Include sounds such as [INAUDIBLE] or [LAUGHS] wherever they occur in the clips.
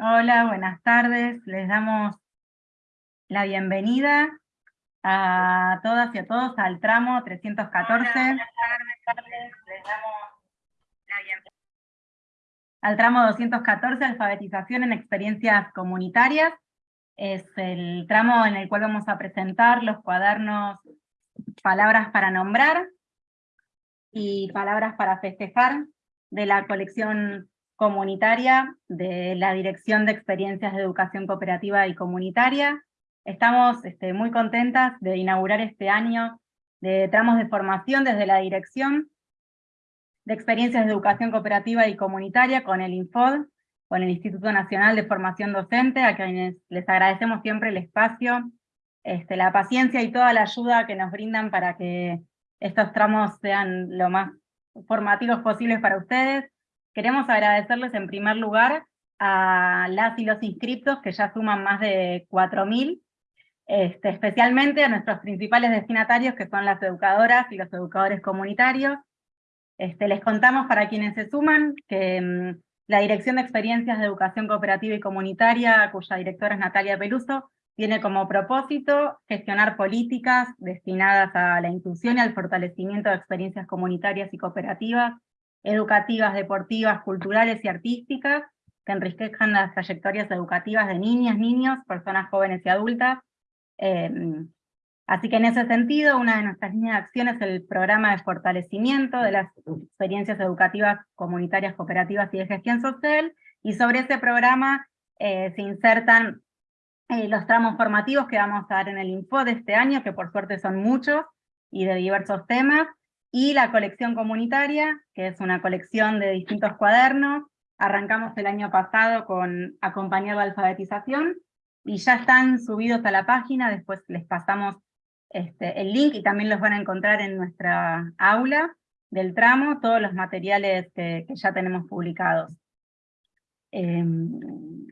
Hola, buenas tardes. Les damos la bienvenida a todas y a todos al tramo 314. buenas tardes. Les damos la bienvenida. Al tramo 214, alfabetización en experiencias comunitarias. Es el tramo en el cual vamos a presentar los cuadernos Palabras para nombrar y Palabras para festejar de la colección comunitaria de la Dirección de Experiencias de Educación Cooperativa y Comunitaria. Estamos este, muy contentas de inaugurar este año de tramos de formación desde la Dirección de Experiencias de Educación Cooperativa y Comunitaria con el INFOD, con el Instituto Nacional de Formación Docente, a quienes les agradecemos siempre el espacio, este, la paciencia y toda la ayuda que nos brindan para que estos tramos sean lo más formativos posibles para ustedes. Queremos agradecerles en primer lugar a las y los inscriptos, que ya suman más de 4.000, este, especialmente a nuestros principales destinatarios, que son las educadoras y los educadores comunitarios. Este, les contamos para quienes se suman que mm, la Dirección de Experiencias de Educación Cooperativa y Comunitaria, cuya directora es Natalia Peluso, tiene como propósito gestionar políticas destinadas a la inclusión y al fortalecimiento de experiencias comunitarias y cooperativas educativas, deportivas, culturales y artísticas, que enriquezcan las trayectorias educativas de niñas, niños, personas jóvenes y adultas. Em, así que en ese sentido, una de nuestras líneas de acción es el programa de fortalecimiento de las experiencias educativas comunitarias, cooperativas y de gestión social, y sobre ese programa eh, se insertan eh, los tramos formativos que vamos a dar en el Info de este año, que por suerte son muchos, y de diversos temas, y la colección comunitaria, que es una colección de distintos cuadernos. Arrancamos el año pasado con acompañar la alfabetización, y ya están subidos a la página, después les pasamos este, el link, y también los van a encontrar en nuestra aula del tramo, todos los materiales que, ya tenemos publicados. Em,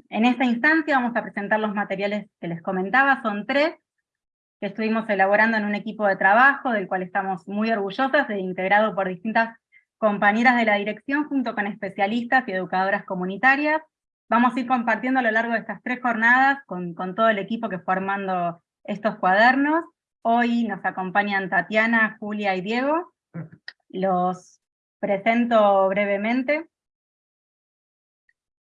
en esta instancia vamos a presentar los materiales que les comentaba, son tres, que estuvimos elaborando en un equipo de trabajo, del cual estamos muy orgullosas, de integrado por distintas compañeras de la dirección, junto con especialistas y educadoras comunitarias. Vamos a ir compartiendo a lo largo de estas tres jornadas con, con todo el equipo que fue armando estos cuadernos. Hoy nos acompañan Tatiana, Julia y Diego. Los presento brevemente.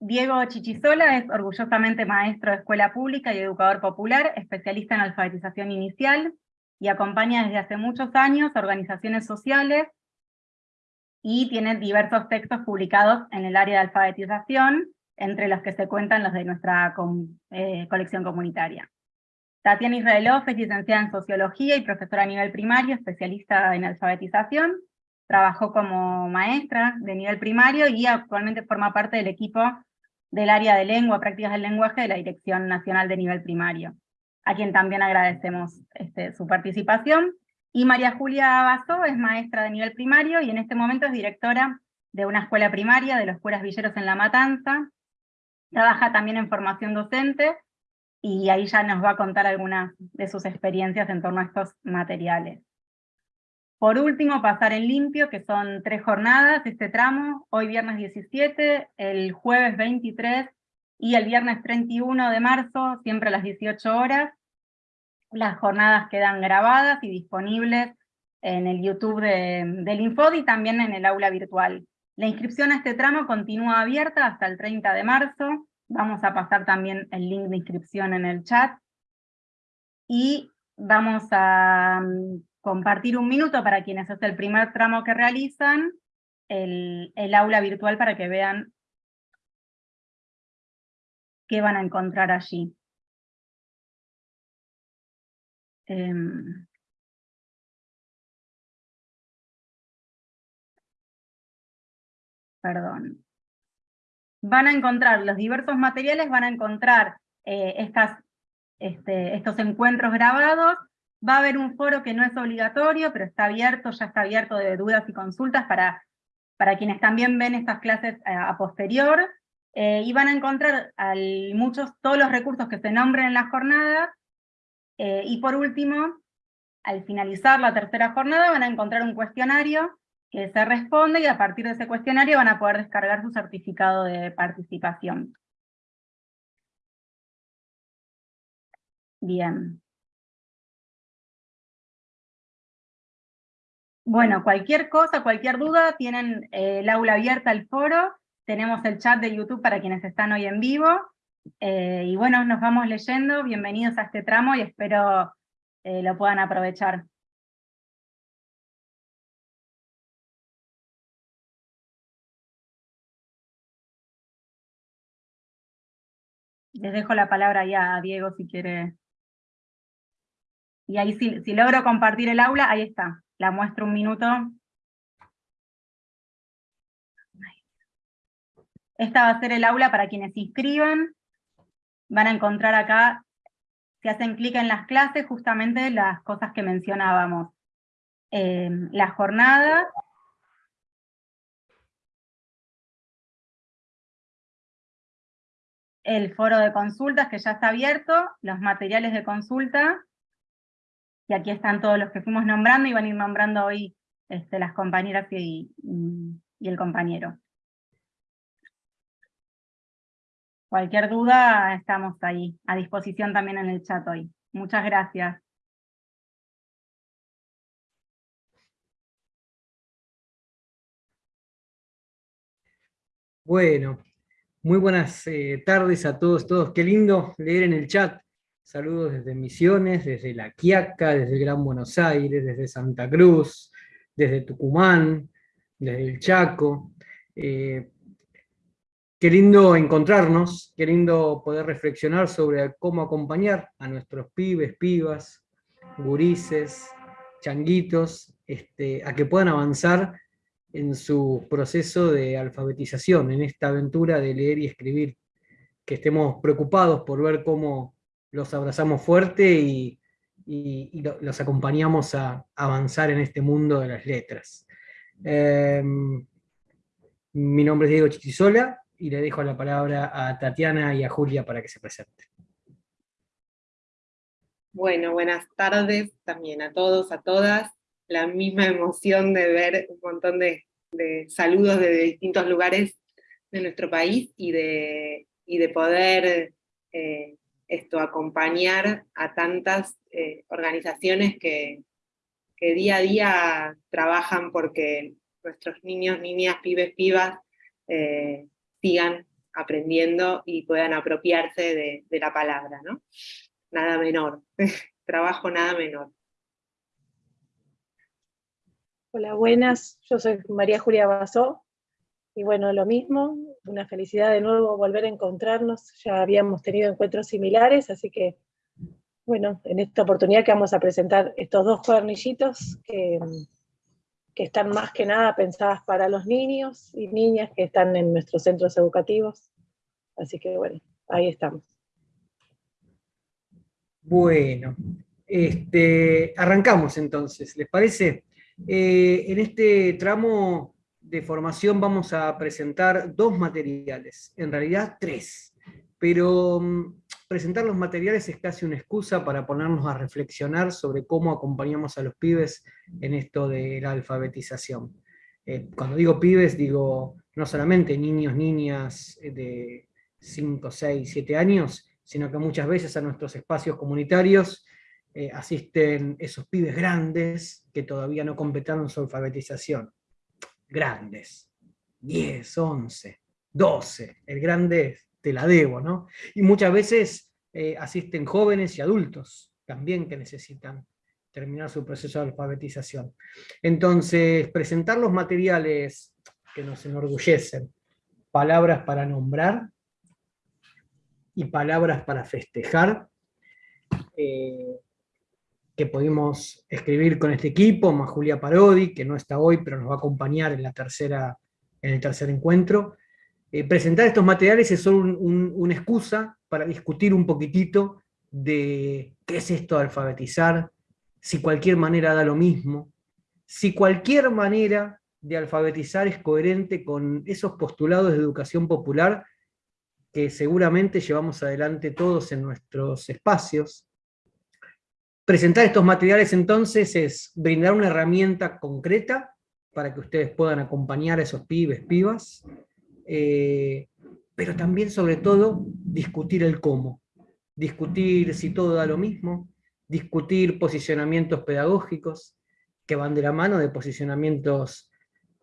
Diego Chichisola es orgullosamente maestro de escuela pública y educador popular, especialista en alfabetización inicial, y acompaña desde hace muchos años organizaciones sociales, y tiene diversos textos publicados en el área de alfabetización, entre los que se cuentan los de nuestra eh, colección comunitaria. Tatiana Israelov es licenciada en Sociología y profesora a nivel primario, especialista en alfabetización, trabajó como maestra de nivel primario y actualmente forma parte del equipo del área de lengua, prácticas del lenguaje de la Dirección Nacional de Nivel Primario, a quien también agradecemos este, su participación. Y María Julia Basó es maestra de nivel primario y en este momento es directora de una escuela primaria de los curas villeros en La Matanza. Trabaja también en formación docente y ahí ya nos va a contar algunas de sus experiencias en torno a estos materiales. Por último, pasar en limpio, que son tres jornadas, este tramo, hoy viernes 17, el jueves 23 y el viernes 31 de marzo, siempre a las 18 horas. Las jornadas quedan grabadas y disponibles en el YouTube del Infod y también en el aula virtual. La inscripción a este tramo continúa abierta hasta el 30 de marzo. Vamos a pasar también el link de inscripción en el chat. Y vamos a compartir un minuto para quienes es el primer tramo que realizan, el, aula virtual para que vean qué van a encontrar allí. Em, perdón. Van a encontrar los diversos materiales, van a encontrar eh, estas, este, estos encuentros grabados, Va a haber un foro que no es obligatorio, pero está abierto, ya está abierto de dudas y consultas para, para quienes también ven estas clases eh, a, posterior, eh, y van a encontrar muchos, todos los recursos que se nombren en las jornadas, eh, y por último, al finalizar la tercera jornada van a encontrar un cuestionario que se responde, y a partir de ese cuestionario van a poder descargar su certificado de participación. Bien. Bueno, cualquier cosa, cualquier duda, tienen eh, el aula abierta, el foro, tenemos el chat de YouTube para quienes están hoy en vivo, eh, y bueno, nos vamos leyendo, bienvenidos a este tramo y espero eh, lo puedan aprovechar. Les dejo la palabra ya a Diego si quiere. Y ahí si, si logro compartir el aula, ahí está. La muestro un minuto. Esta va a ser el aula para quienes se inscriban. Van a encontrar acá, si hacen clic en las clases, justamente las cosas que mencionábamos. Eh, la jornada, el foro de consultas que ya está abierto, los materiales de consulta, y aquí están todos los que fuimos nombrando y van a ir nombrando hoy este, las compañeras y, y el compañero. Cualquier duda, estamos ahí, a disposición también en el chat hoy. Muchas gracias. Bueno, muy buenas eh, tardes a todos, todos. Qué lindo leer en el chat Saludos desde Misiones, desde La Quiaca, desde Gran Buenos Aires, desde Santa Cruz, desde Tucumán, desde el Chaco. Eh, qué lindo encontrarnos, qué lindo poder reflexionar sobre cómo acompañar a nuestros pibes, pibas, gurises, changuitos, este, a que puedan avanzar en su proceso de alfabetización, en esta aventura de leer y escribir, que estemos preocupados por ver cómo los abrazamos fuerte y, los acompañamos a avanzar en este mundo de las letras. Em, mi nombre es Diego Chichisola y le dejo la palabra a Tatiana y a Julia para que se presenten. Bueno, buenas tardes también a todos, a todas. La misma emoción de ver un montón de, saludos de distintos lugares de nuestro país y de, de poder eh, esto, acompañar a tantas eh, organizaciones que, día a día trabajan porque nuestros niños, niñas, pibes, pibas eh, sigan aprendiendo y puedan apropiarse de, la palabra, ¿no? Nada menor, [LAUGHS] trabajo nada menor. Hola, buenas, yo soy María Julia Basó, y bueno, lo mismo, una felicidad de nuevo volver a encontrarnos, ya habíamos tenido encuentros similares, así que bueno, en esta oportunidad que vamos a presentar estos dos cuadernillitos que, que están más que nada pensadas para los niños y niñas que están en nuestros centros educativos, así que bueno, ahí estamos. Bueno, este, arrancamos entonces, ¿les parece? Eh, en este tramo de formación vamos a presentar dos materiales, en realidad tres, pero mm, presentar los materiales es casi una excusa para ponernos a reflexionar sobre cómo acompañamos a los pibes en esto de la alfabetización. Eh, cuando digo pibes, digo no solamente niños, niñas eh, de 5, 6, 7 años, sino que muchas veces a nuestros espacios comunitarios eh, asisten esos pibes grandes que todavía no completaron su alfabetización grandes, 10, 11, 12, el grande te la debo, ¿no? Y muchas veces eh, asisten jóvenes y adultos también que necesitan terminar su proceso de alfabetización. Entonces, presentar los materiales que nos enorgullecen, palabras para nombrar y palabras para festejar, eh, que pudimos escribir con este equipo, más Julia Parodi, que no está hoy, pero nos va a acompañar en, la tercera, en el tercer encuentro. Eh, presentar estos materiales es solo una excusa para discutir un poquitito de qué es esto de alfabetizar, si cualquier manera da lo mismo, si cualquier manera de alfabetizar es coherente con esos postulados de educación popular que seguramente llevamos adelante todos en nuestros espacios, Presentar estos materiales entonces es brindar una herramienta concreta para que ustedes puedan acompañar a esos pibes, pibas, eh, pero también sobre todo discutir el cómo. discutir si todo da lo mismo, discutir posicionamientos pedagógicos que van de la mano de posicionamientos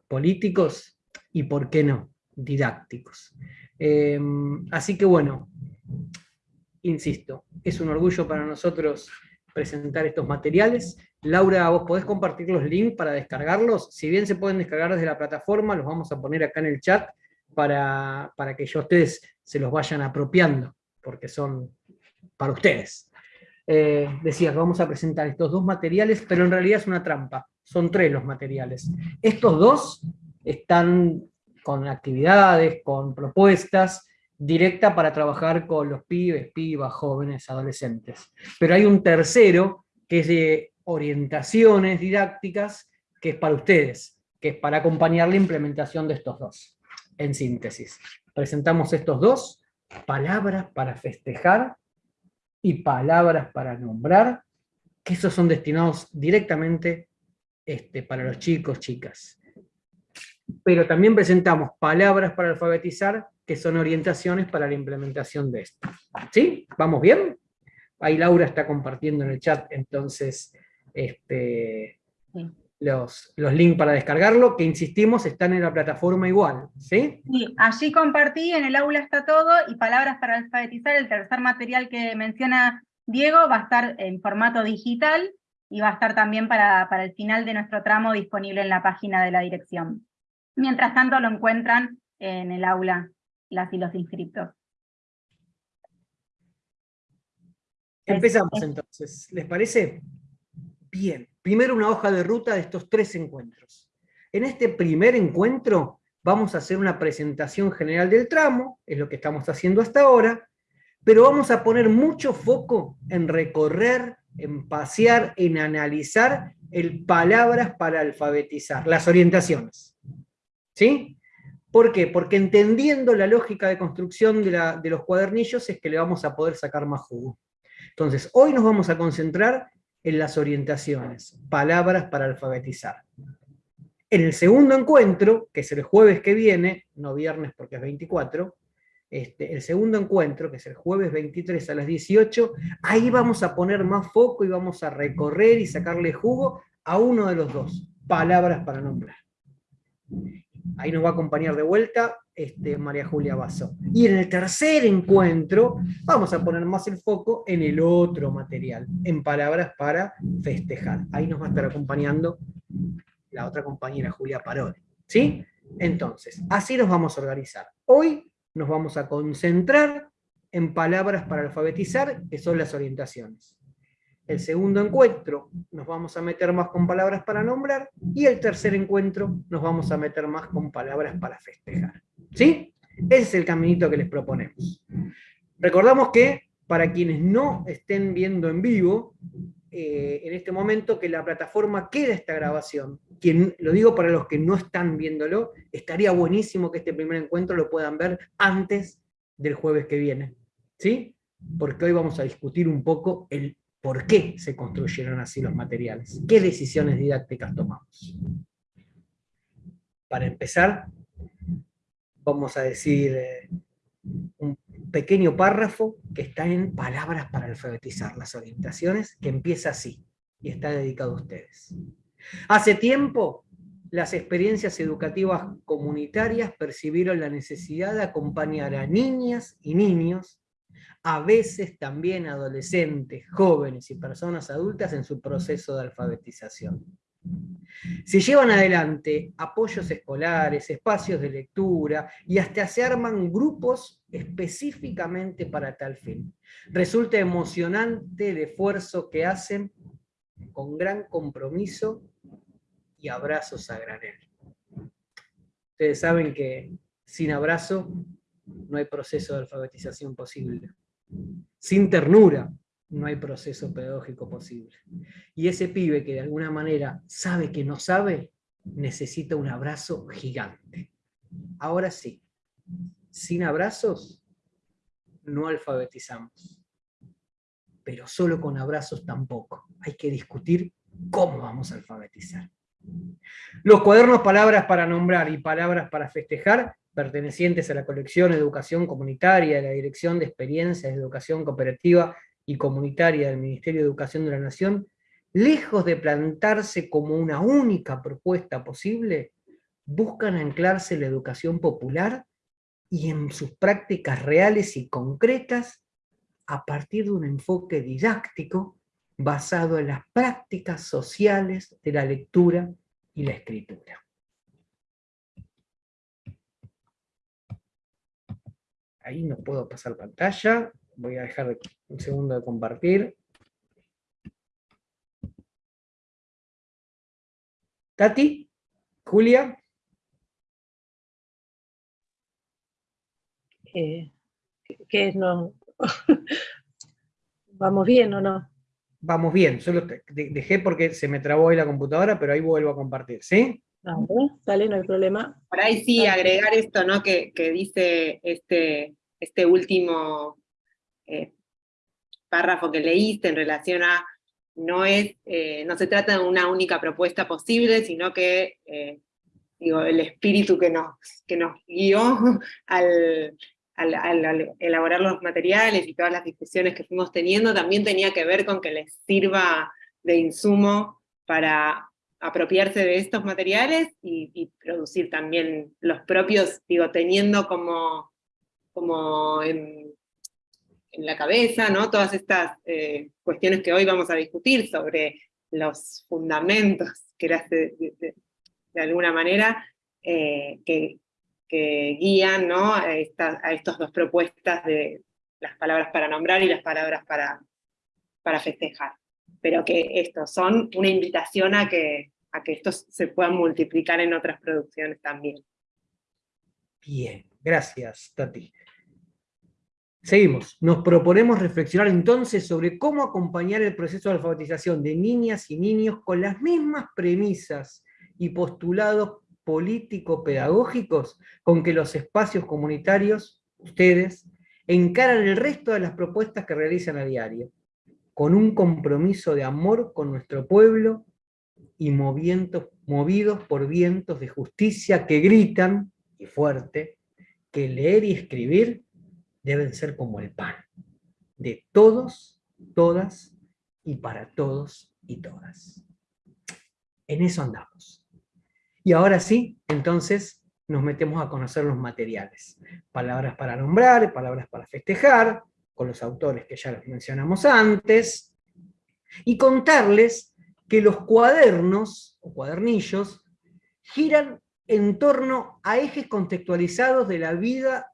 políticos y, por qué no, didácticos. Em, así que bueno, insisto, es un orgullo para nosotros presentar estos materiales. Laura, vos podés compartir los links para descargarlos. Si bien se pueden descargar desde la plataforma, los vamos a poner acá en el chat para, para que ya ustedes se los vayan apropiando, porque son para ustedes. Eh, decía que vamos a presentar estos dos materiales, pero en realidad es una trampa. Son tres los materiales. Estos dos están con actividades, con propuestas, directa para trabajar con los pibes, pibas, jóvenes, adolescentes. Pero hay un tercero, que es de orientaciones didácticas, que es para ustedes, que es para acompañar la implementación de estos dos. En síntesis, presentamos estos dos, palabras para festejar y palabras para nombrar, que esos son destinados directamente este, para los chicos, chicas. Pero también presentamos palabras para alfabetizar, que son orientaciones para la implementación de esto. ¿Sí? ¿Vamos bien? Ahí Laura está compartiendo en el chat, entonces, este, los, los links para descargarlo, que insistimos, están en la plataforma igual, ¿sí? Sí, allí compartí, en el aula está todo, y palabras para alfabetizar, el tercer material que menciona Diego, va a estar en formato digital, y va a estar también para, para el final de nuestro tramo disponible en la página de la dirección. Mientras tanto lo encuentran en el aula, las y los inscriptos. Empezamos entonces, ¿les parece? Bien, primero una hoja de ruta de estos tres encuentros. En este primer encuentro vamos a hacer una presentación general del tramo, es lo que estamos haciendo hasta ahora, pero vamos a poner mucho foco en recorrer, en pasear, en analizar el palabras para alfabetizar, las orientaciones. ¿Sí? ¿Por qué? Porque entendiendo la lógica de construcción de, los cuadernillos es que le vamos a poder sacar más jugo. Entonces, hoy nos vamos a concentrar en las orientaciones, palabras para alfabetizar. En el segundo encuentro, que es el jueves que viene, no viernes porque es 24, este, el segundo encuentro, que es el jueves 23 a las 18, ahí vamos a poner más foco y vamos a recorrer y sacarle jugo a uno de los dos, palabras para nombrar. Ahí nos va a acompañar de vuelta este, María Julia Basso. Y en el tercer encuentro vamos a poner más el foco en el otro material, en palabras para festejar. Ahí nos va a estar acompañando la otra compañera, Julia Parodi. ¿Sí? Entonces, así nos vamos a organizar. Hoy nos vamos a concentrar en palabras para alfabetizar, que son las orientaciones. El segundo encuentro nos vamos a meter más con palabras para nombrar, y el tercer encuentro nos vamos a meter más con palabras para festejar. ¿Sí? Ese es el caminito que les proponemos. Recordamos que, para quienes no estén viendo en vivo, eh, en este momento que la plataforma queda esta grabación. Quien, lo digo para los que no están viéndolo, estaría buenísimo que este primer encuentro lo puedan ver antes del jueves que viene. ¿Sí? Porque hoy vamos a discutir un poco el por qué se construyeron así los materiales, qué decisiones didácticas tomamos. Para empezar, vamos a decir eh, un pequeño párrafo que está en palabras para alfabetizar las orientaciones, que empieza así, y está dedicado a ustedes. Hace tiempo, las experiencias educativas comunitarias percibieron la necesidad de acompañar a niñas y niños a veces también adolescentes, jóvenes y personas adultas en su proceso de alfabetización. Se llevan adelante apoyos escolares, espacios de lectura y hasta se arman grupos específicamente para tal fin. Resulta emocionante el esfuerzo que hacen con gran compromiso y abrazos a granel. Ustedes saben que sin abrazo no hay proceso de alfabetización posible. Sin ternura no hay proceso pedagógico posible. Y ese pibe que de alguna manera sabe que no sabe, necesita un abrazo gigante. Ahora sí, sin abrazos no alfabetizamos. Pero solo con abrazos tampoco. Hay que discutir cómo vamos a alfabetizar. Los cuadernos palabras para nombrar y palabras para festejar pertenecientes a la colección Educación Comunitaria de la Dirección de Experiencias de Educación Cooperativa y Comunitaria del Ministerio de Educación de la Nación, lejos de plantarse como una única propuesta posible, buscan anclarse en la educación popular y en sus prácticas reales y concretas a partir de un enfoque didáctico basado en las prácticas sociales de la lectura y la escritura. Ahí no puedo pasar pantalla, voy a dejar un segundo de compartir. Tati, Julia. Eh, ¿Qué es? No, [LAUGHS] ¿Vamos bien o no? Vamos bien, solo dejé porque se me trabó ahí la computadora, pero ahí vuelvo a compartir, ¿sí? Vale, no hay problema. Por ahí sí, agregar esto, ¿no? Que, dice este, este último eh, párrafo que leíste en relación a no es, eh, no se trata de una única propuesta posible, sino que eh, digo, el espíritu que nos, que nos guió [LAUGHS] al, al, elaborar los materiales y todas las discusiones que fuimos teniendo, también tenía que ver con que les sirva de insumo para apropiarse de estos materiales y, producir también los propios, digo, teniendo como, como en, la cabeza, ¿no? Todas estas eh, cuestiones que hoy vamos a discutir sobre los fundamentos, [LAUGHS] que de, alguna manera, eh, que, que guían ¿no? a, estas a estas dos propuestas de las palabras para nombrar y las palabras para, para festejar. Pero que estos son una invitación a que, a que estos se puedan multiplicar en otras producciones también. Bien, gracias Tati. Seguimos. Nos proponemos reflexionar entonces sobre cómo acompañar el proceso de alfabetización de niñas y niños con las mismas premisas y postulados político-pedagógicos con que los espacios comunitarios, ustedes, encaran el resto de las propuestas que realizan a diario, con un compromiso de amor con nuestro pueblo y movidos por vientos de justicia que gritan, y fuerte, que leer y escribir deben ser como el pan, de todos, todas y para todos y todas. En eso andamos. Y ahora sí, entonces nos metemos a conocer los materiales. Palabras para nombrar, palabras para festejar, con los autores que ya los mencionamos antes, y contarles que los cuadernos, o cuadernillos, giran en torno a ejes contextualizados de la vida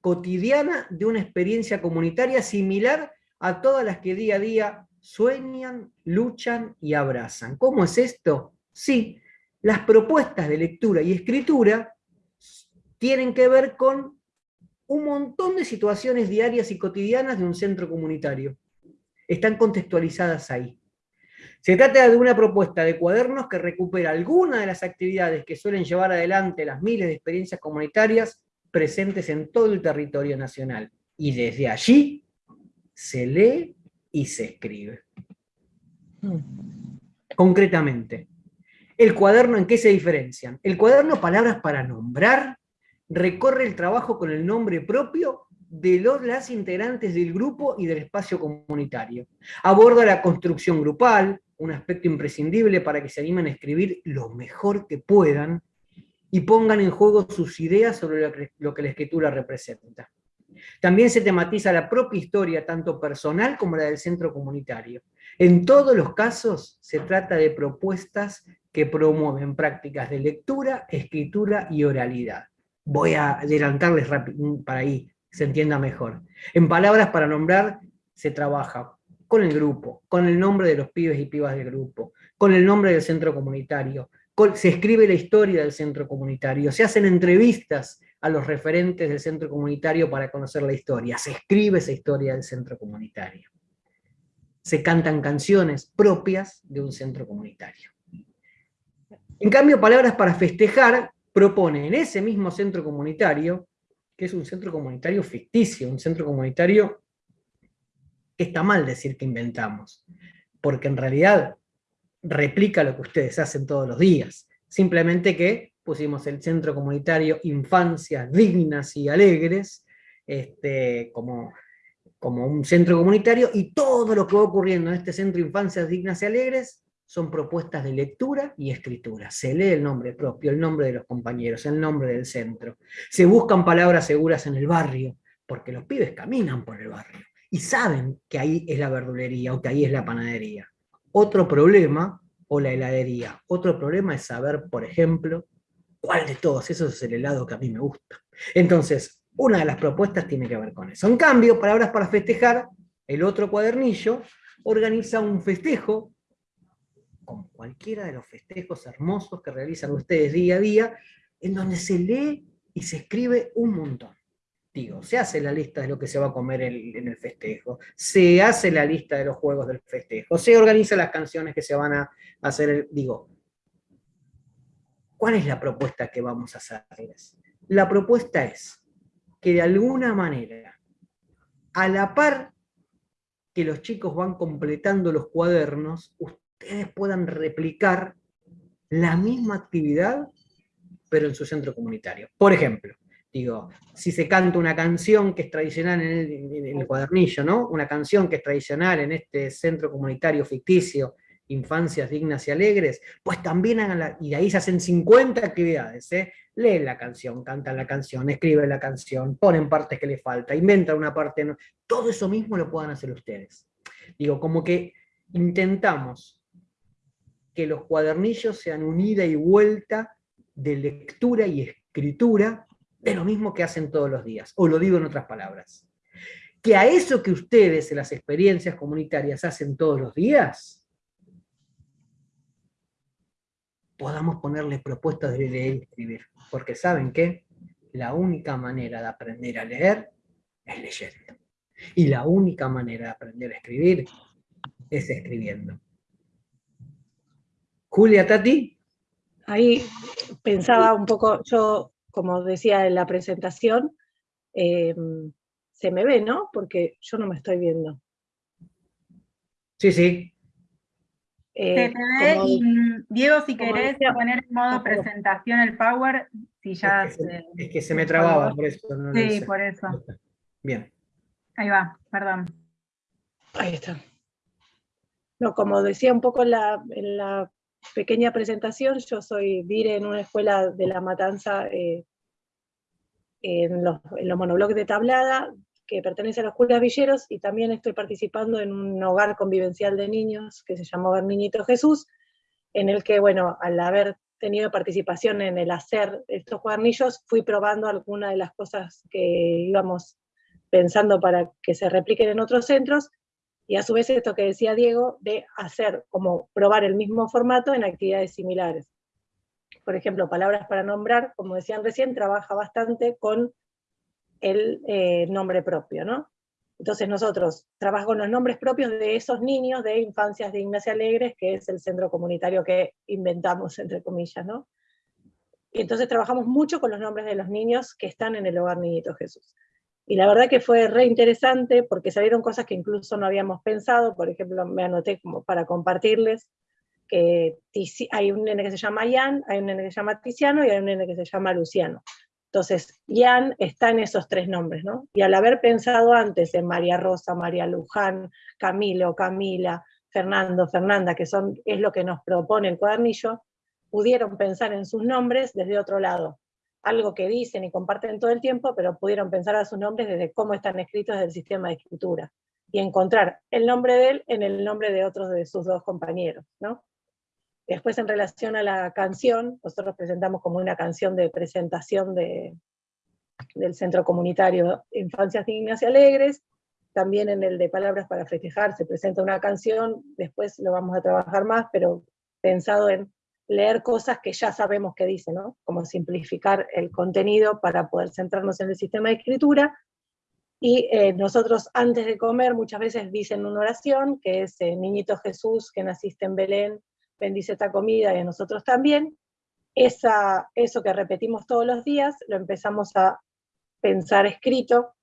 cotidiana de una experiencia comunitaria similar a todas las que día a día sueñan, luchan y abrazan. ¿Cómo es esto? Sí, las propuestas de lectura y escritura tienen que ver con un montón de situaciones diarias y cotidianas de un centro comunitario. Están contextualizadas ahí. Se trata de una propuesta de cuadernos que recupera algunas de las actividades que suelen llevar adelante las miles de experiencias comunitarias presentes en todo el territorio nacional. Y desde allí se lee y se escribe. Concretamente, el cuaderno, ¿en qué se diferencian? El cuaderno Palabras para Nombrar recorre el trabajo con el nombre propio de los, las integrantes del grupo y del espacio comunitario. Aborda la construcción grupal, un aspecto imprescindible para que se animen a escribir lo mejor que puedan y pongan en juego sus ideas sobre lo que la escritura representa. También se tematiza la propia historia, tanto personal como la del centro comunitario. En todos los casos se trata de propuestas que promueven prácticas de lectura, escritura y oralidad. Voy a adelantarles para ahí, se entienda mejor. En palabras para nombrar, se trabaja con el grupo, con el nombre de los pibes y pibas del grupo, con el nombre del centro comunitario, se escribe la historia del centro comunitario, se hacen entrevistas a los referentes del centro comunitario para conocer la historia, se escribe esa historia del centro comunitario. Se cantan canciones propias de un centro comunitario. En cambio, Palabras para Festejar propone en ese mismo centro comunitario, que es un centro comunitario ficticio, un centro comunitario que está mal decir que inventamos, porque en realidad replica lo que ustedes hacen todos los días, simplemente que pusimos el Centro Comunitario Infancias Dignas y Alegres, este, como, como un centro comunitario, y todo lo que va ocurriendo en este Centro Infancias Dignas y Alegres son propuestas de lectura y escritura. Se lee el nombre propio, el nombre de los compañeros, el nombre del centro. Se buscan palabras seguras en el barrio, porque los pibes caminan por el barrio y saben que ahí es la verdulería o que ahí es la panadería. Otro problema, o la heladería, otro problema es saber, por ejemplo, cuál de todos esos es el helado que a mí me gusta. Entonces, una de las propuestas tiene que ver con eso. En cambio, Palabras para Festejar, el otro cuadernillo, organiza un festejo como cualquiera de los festejos hermosos que realizan ustedes día a día, en donde se lee y se escribe un montón. Digo, se hace la lista de lo que se va a comer en el festejo, se hace la lista de los juegos del festejo, se organizan las canciones que se van a hacer, digo, ¿cuál es la propuesta que vamos a hacer? La propuesta es que de alguna manera, a la par que los chicos van completando los cuadernos, ustedes puedan replicar la misma actividad, pero en su centro comunitario. Por ejemplo, digo, si se canta una canción que es tradicional en el, cuadernillo, ¿no? Una canción que es tradicional en este centro comunitario ficticio, Infancias Dignas y Alegres, pues también hagan la, y ahí se hacen 50 actividades, ¿eh? Leen la canción, cantan la canción, escriben la canción, ponen partes que les falta, inventan una parte, no, todo eso mismo lo puedan hacer ustedes. Digo, como que intentamos que los cuadernillos sean unida y vuelta de lectura y escritura de lo mismo que hacen todos los días, o lo digo en otras palabras. Que a eso que ustedes en las experiencias comunitarias hacen todos los días, podamos ponerles propuestas de leer y escribir. Porque ¿saben qué? La única manera de aprender a leer es leyendo. Y la única manera de aprender a escribir es escribiendo. Julia, Tati. Ahí pensaba un poco, yo, como decía en la presentación, em, se me ve, ¿no? Porque yo no me estoy viendo. Sí, sí. Eh, se te ve y Diego, si querés poner en modo presentación el Power, si ya... Es que se, es que se me trababa, por eso. sí, por eso. Bien. Ahí va, perdón. Ahí está. No, como decía un poco en la, en la pequeña presentación, yo soy dire en una escuela de La Matanza eh, en, los, en monobloques de tablada, que pertenece a los curas villeros, y también estoy participando en un hogar convivencial de niños que se llamó Niñito Jesús, en el que, bueno, al haber tenido participación en el hacer estos cuadernillos, fui probando algunas de las cosas que íbamos pensando para que se repliquen en otros centros, y a su vez esto que decía Diego, de hacer como probar el mismo formato en actividades similares. Por ejemplo, Palabras para Nombrar, como decían recién, trabaja bastante con el eh, nombre propio, ¿no? Entonces nosotros trabajamos con los nombres propios de esos niños de Infancias de Ignacia Alegres, que es el centro comunitario que inventamos, entre comillas, ¿no? Y entonces trabajamos mucho con los nombres de los niños que están en el Hogar Niñito Jesús. Y la verdad que fue re interesante porque salieron cosas que incluso no habíamos pensado, por ejemplo, me anoté como para compartirles, que hay un nene que se llama Ian, hay un nene que se llama Tiziano y hay un nene que se llama Luciano. Entonces, Ian está en esos tres nombres, ¿no? Y al haber pensado antes en María Rosa, María Luján, Camilo, Camila, Fernando, Fernanda, que son, es lo que nos propone el cuadernillo, pudieron pensar en sus nombres desde otro lado algo que dicen y comparten todo el tiempo, pero pudieron pensar a sus nombres desde cómo están escritos del sistema de escritura, y encontrar el nombre de él en el nombre de otros de sus dos compañeros. ¿no? Después en relación a la canción, nosotros presentamos como una canción de presentación de, del Centro Comunitario Infancias Dignas y Alegres, también en el de Palabras para Festejar se presenta una canción, después lo vamos a trabajar más, pero pensado en leer cosas que ya sabemos que dice, ¿no? Como simplificar el contenido para poder centrarnos en el sistema de escritura. Y eh, nosotros antes de comer muchas veces dicen una oración, que es eh, Niñito Jesús, que naciste en Belén, bendice esta comida y a nosotros también. Esa, eso que repetimos todos los días, lo empezamos a pensar escrito,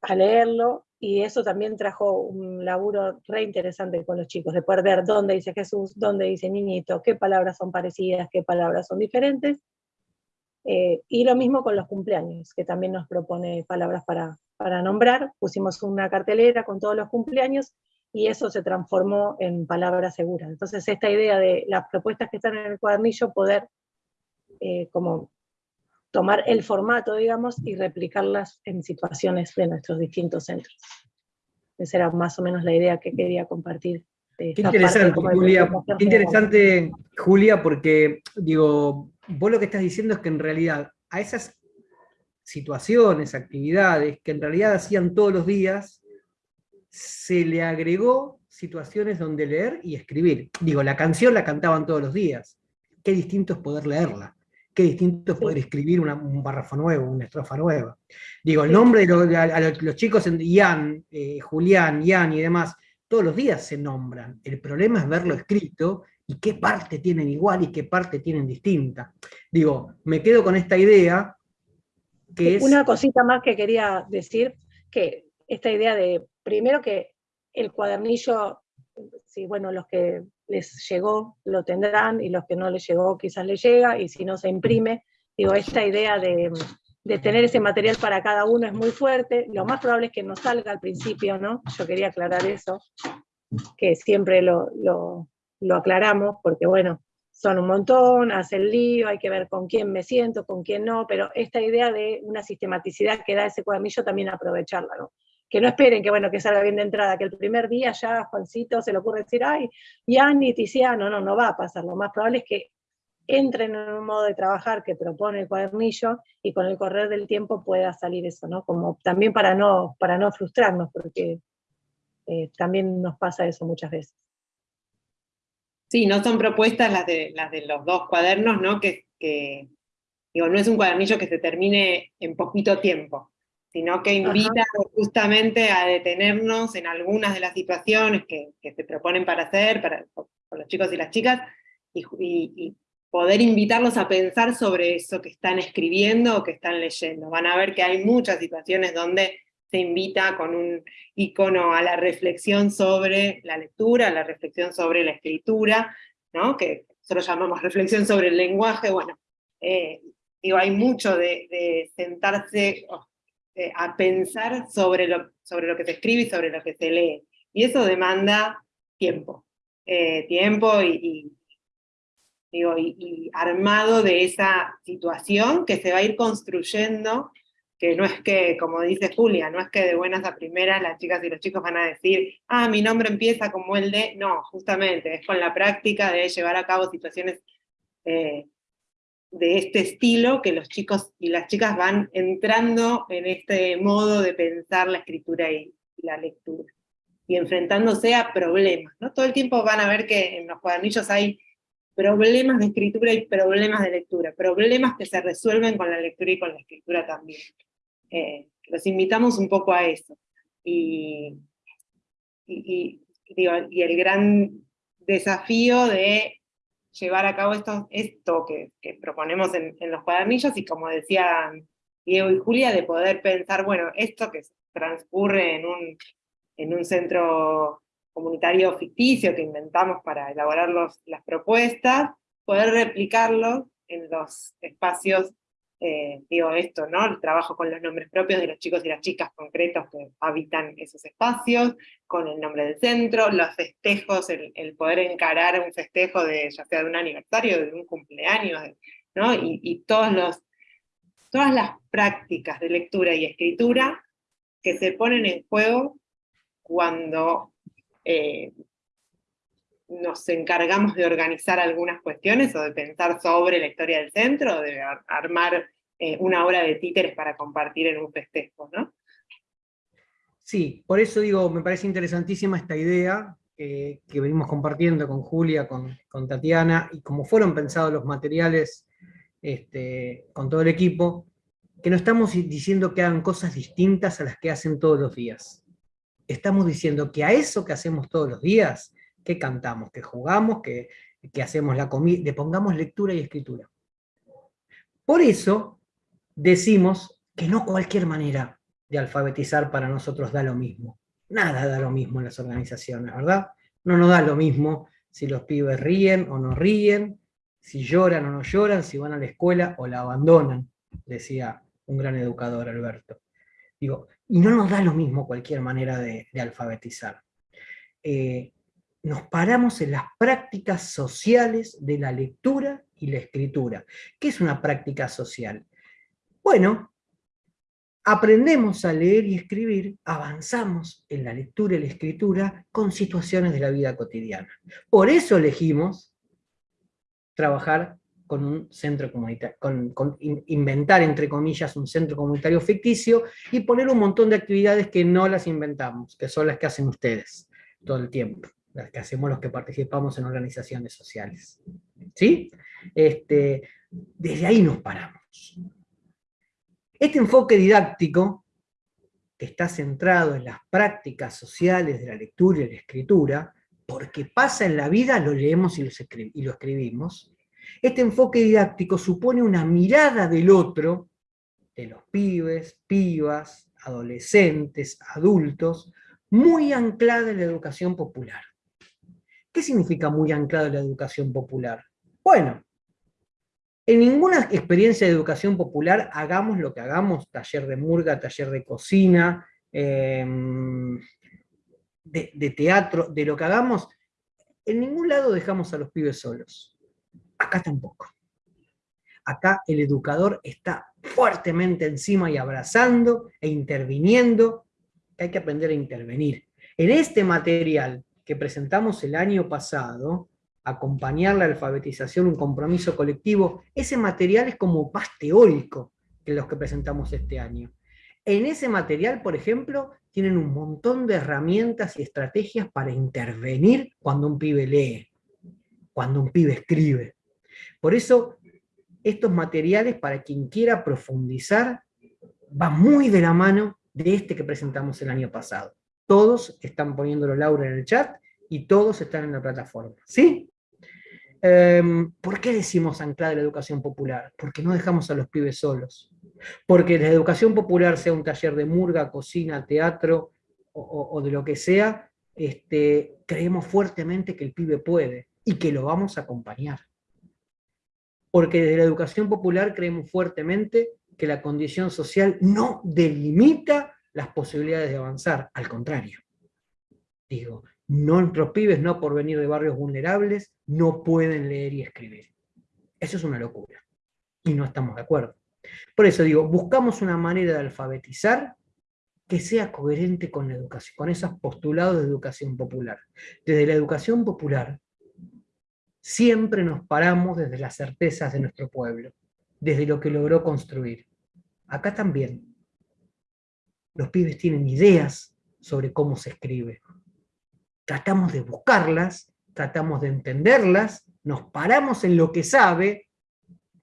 a leerlo, y eso también trajo un laburo re interesante con los chicos, de poder ver dónde dice Jesús, dónde dice niñito, qué palabras son parecidas, qué palabras son diferentes, Eh, y lo mismo con los cumpleaños, que también nos propone palabras para, para nombrar. Pusimos una cartelera con todos los cumpleaños y eso se transformó en palabras seguras. Entonces esta idea de las propuestas que están en el cuadernillo, poder eh, como tomar el formato, digamos, y replicarlas en situaciones de nuestros distintos centros. Esa era más o menos la idea que quería compartir. Qué interesante, Julia, qué interesante, Julia, porque, digo, vos lo que estás diciendo es que en realidad a esas situaciones, actividades que en realidad hacían todos los días, se le agregó situaciones donde leer y escribir. Digo, la canción la cantaban todos los días. Qué distinto es poder leerla. Qué distinto es poder escribir un párrafo nuevo, una estrofa nueva. Digo, el nombre de a, los, chicos, Ian, eh, Julián, Ian y demás, todos los días se nombran. El problema es verlo escrito y qué parte tienen igual y qué parte tienen distinta. Digo, me quedo con esta idea que es... Una cosita más que quería decir, que esta idea de, primero que el cuadernillo, si bueno, los que les llegó lo tendrán y los que no les llegó quizás les llega y si no se imprime, digo, esta idea de, tener ese material para cada uno es muy fuerte, lo más probable es que no salga al principio, ¿no? Yo quería aclarar eso, que siempre lo, lo aclaramos, porque bueno, son un montón, hace lío, hay que ver con quién me siento, con quién no, pero esta idea de una sistematicidad que da ese cuadernillo también aprovecharla, ¿no? Que no esperen que, bueno, que salga bien de entrada, que el primer día ya Juancito se le ocurre decir, ay, ni Tiziano, no, no va a pasar, lo más probable es que entren en un modo de trabajar que propone el cuadernillo y con el correr del tiempo pueda salir eso, ¿no? Como también para no, para no frustrarnos, porque eh, también nos pasa eso muchas veces. Sí, no son propuestas las de, las de los dos cuadernos, ¿no? Que, digo, no es un cuadernillo que se termine en poquito tiempo, sino que invita justamente a detenernos en algunas de las situaciones que, se proponen para hacer, para, los chicos y las chicas, y, poder invitarlos a pensar sobre eso que están escribiendo o que están leyendo. Van a ver que hay muchas situaciones donde se invita con un icono a la reflexión sobre la lectura, a la reflexión sobre la escritura, ¿no? que nosotros llamamos reflexión sobre el lenguaje, bueno, eh, digo, hay mucho de, sentarse eh, a pensar sobre lo, sobre lo que se escribe y sobre lo que se lee, y eso demanda tiempo, eh, tiempo y, digo, y armado de esa situación que se va a ir construyendo que no es que, como dice Julia, no es que de buenas a primeras las chicas y los chicos van a decir, ah, mi nombre empieza como el de, no, justamente, es con la práctica de llevar a cabo situaciones eh, de este estilo que los chicos y las chicas van entrando en este modo de pensar la escritura y, la lectura, y enfrentándose a problemas, ¿no? Todo el tiempo van a ver que en los cuadernillos hay problemas de escritura y problemas de lectura, problemas que se resuelven con la lectura y con la escritura también. Eh, los invitamos un poco a eso. Y, y, el gran desafío de llevar a cabo esto, esto que, proponemos en, los cuadernillos, y como decían Diego y Julia, de poder pensar, bueno, esto que transcurre en un, en un centro comunitario ficticio que inventamos para elaborar las propuestas, poder replicarlo en los espacios eh, digo esto, ¿no? El trabajo con los nombres propios de los chicos y las chicas concretos que habitan esos espacios, con el nombre del centro, los festejos, el, poder encarar un festejo de, ya sea de un aniversario, de un cumpleaños, ¿no? Y, todos los, todas las prácticas de lectura y escritura que se ponen en juego cuando eh, nos encargamos de organizar algunas cuestiones o de pensar sobre la historia del centro, de armar eh, una obra de títeres para compartir en un festejo, ¿no? Sí, por eso digo, me parece interesantísima esta idea que venimos compartiendo con Julia, con, Tatiana, y como fueron pensados los materiales este, con todo el equipo, que no estamos diciendo que hagan cosas distintas a las que hacen todos los días. Estamos diciendo que a eso que hacemos todos los días, que cantamos, que jugamos, que, que hacemos la comida, le pongamos lectura y escritura. Por eso decimos que no cualquier manera de alfabetizar para nosotros da lo mismo. Nada da lo mismo en las organizaciones, ¿verdad? No nos da lo mismo si los pibes ríen o no ríen, si lloran o no lloran, si van a la escuela o la abandonan, decía un gran educador, Alberto. Digo, y no nos da lo mismo cualquier manera de, alfabetizar. Eh, nos paramos en las prácticas sociales de la lectura y la escritura. ¿Qué es una práctica social? Bueno, aprendemos a leer y escribir, avanzamos en la lectura y la escritura con situaciones de la vida cotidiana. Por eso elegimos trabajar con un centro comunitario, inventar, entre comillas, un centro comunitario ficticio y poner un montón de actividades que no las inventamos, que son las que hacen ustedes todo el tiempo, las que hacemos los que participamos en organizaciones sociales. ¿Sí? Este, desde ahí nos paramos. Este enfoque didáctico, que está centrado en las prácticas sociales de la lectura y la escritura, porque pasa en la vida, lo leemos y lo, escribimos, este enfoque didáctico supone una mirada del otro, de los pibes, pibas, adolescentes, adultos, muy anclada en la educación popular. ¿Qué significa muy anclada en la educación popular? Bueno, en ninguna experiencia de educación popular, hagamos lo que hagamos, taller de murga, taller de cocina, em, de, teatro, de lo que hagamos, en ningún lado dejamos a los pibes solos. Acá tampoco. Acá el educador está fuertemente encima y abrazando e interviniendo. Hay que aprender a intervenir. En este material que presentamos el año pasado, acompañar la alfabetización, un compromiso colectivo, ese material es como más teórico que los que presentamos este año. En ese material, por ejemplo, tienen un montón de herramientas y estrategias para intervenir cuando un pibe lee, cuando un pibe escribe. Por eso, estos materiales, para quien quiera profundizar, van muy de la mano de este que presentamos el año pasado. Todos están poniéndolo Laura en el chat y todos están en la plataforma. ¿Sí? Em, ¿Por qué decimos anclada la educación popular? Porque no dejamos a los pibes solos. Porque la educación popular, sea un taller de murga, cocina, teatro o, de lo que sea, este, creemos fuertemente que el pibe puede y que lo vamos a acompañar. Porque desde la educación popular creemos fuertemente que la condición social no delimita las posibilidades de avanzar, al contrario. Digo, Nuestros pibes, no por venir de barrios vulnerables, no pueden leer y escribir. Eso es una locura. Y no estamos de acuerdo. Por eso digo, buscamos una manera de alfabetizar que sea coherente con la educación, con esos postulados de educación popular. Desde la educación popular, siempre nos paramos desde las certezas de nuestro pueblo, desde lo que logró construir. Acá también. Los pibes tienen ideas sobre cómo se escribe, tratamos de buscarlas, tratamos de entenderlas, nos paramos en lo que sabe,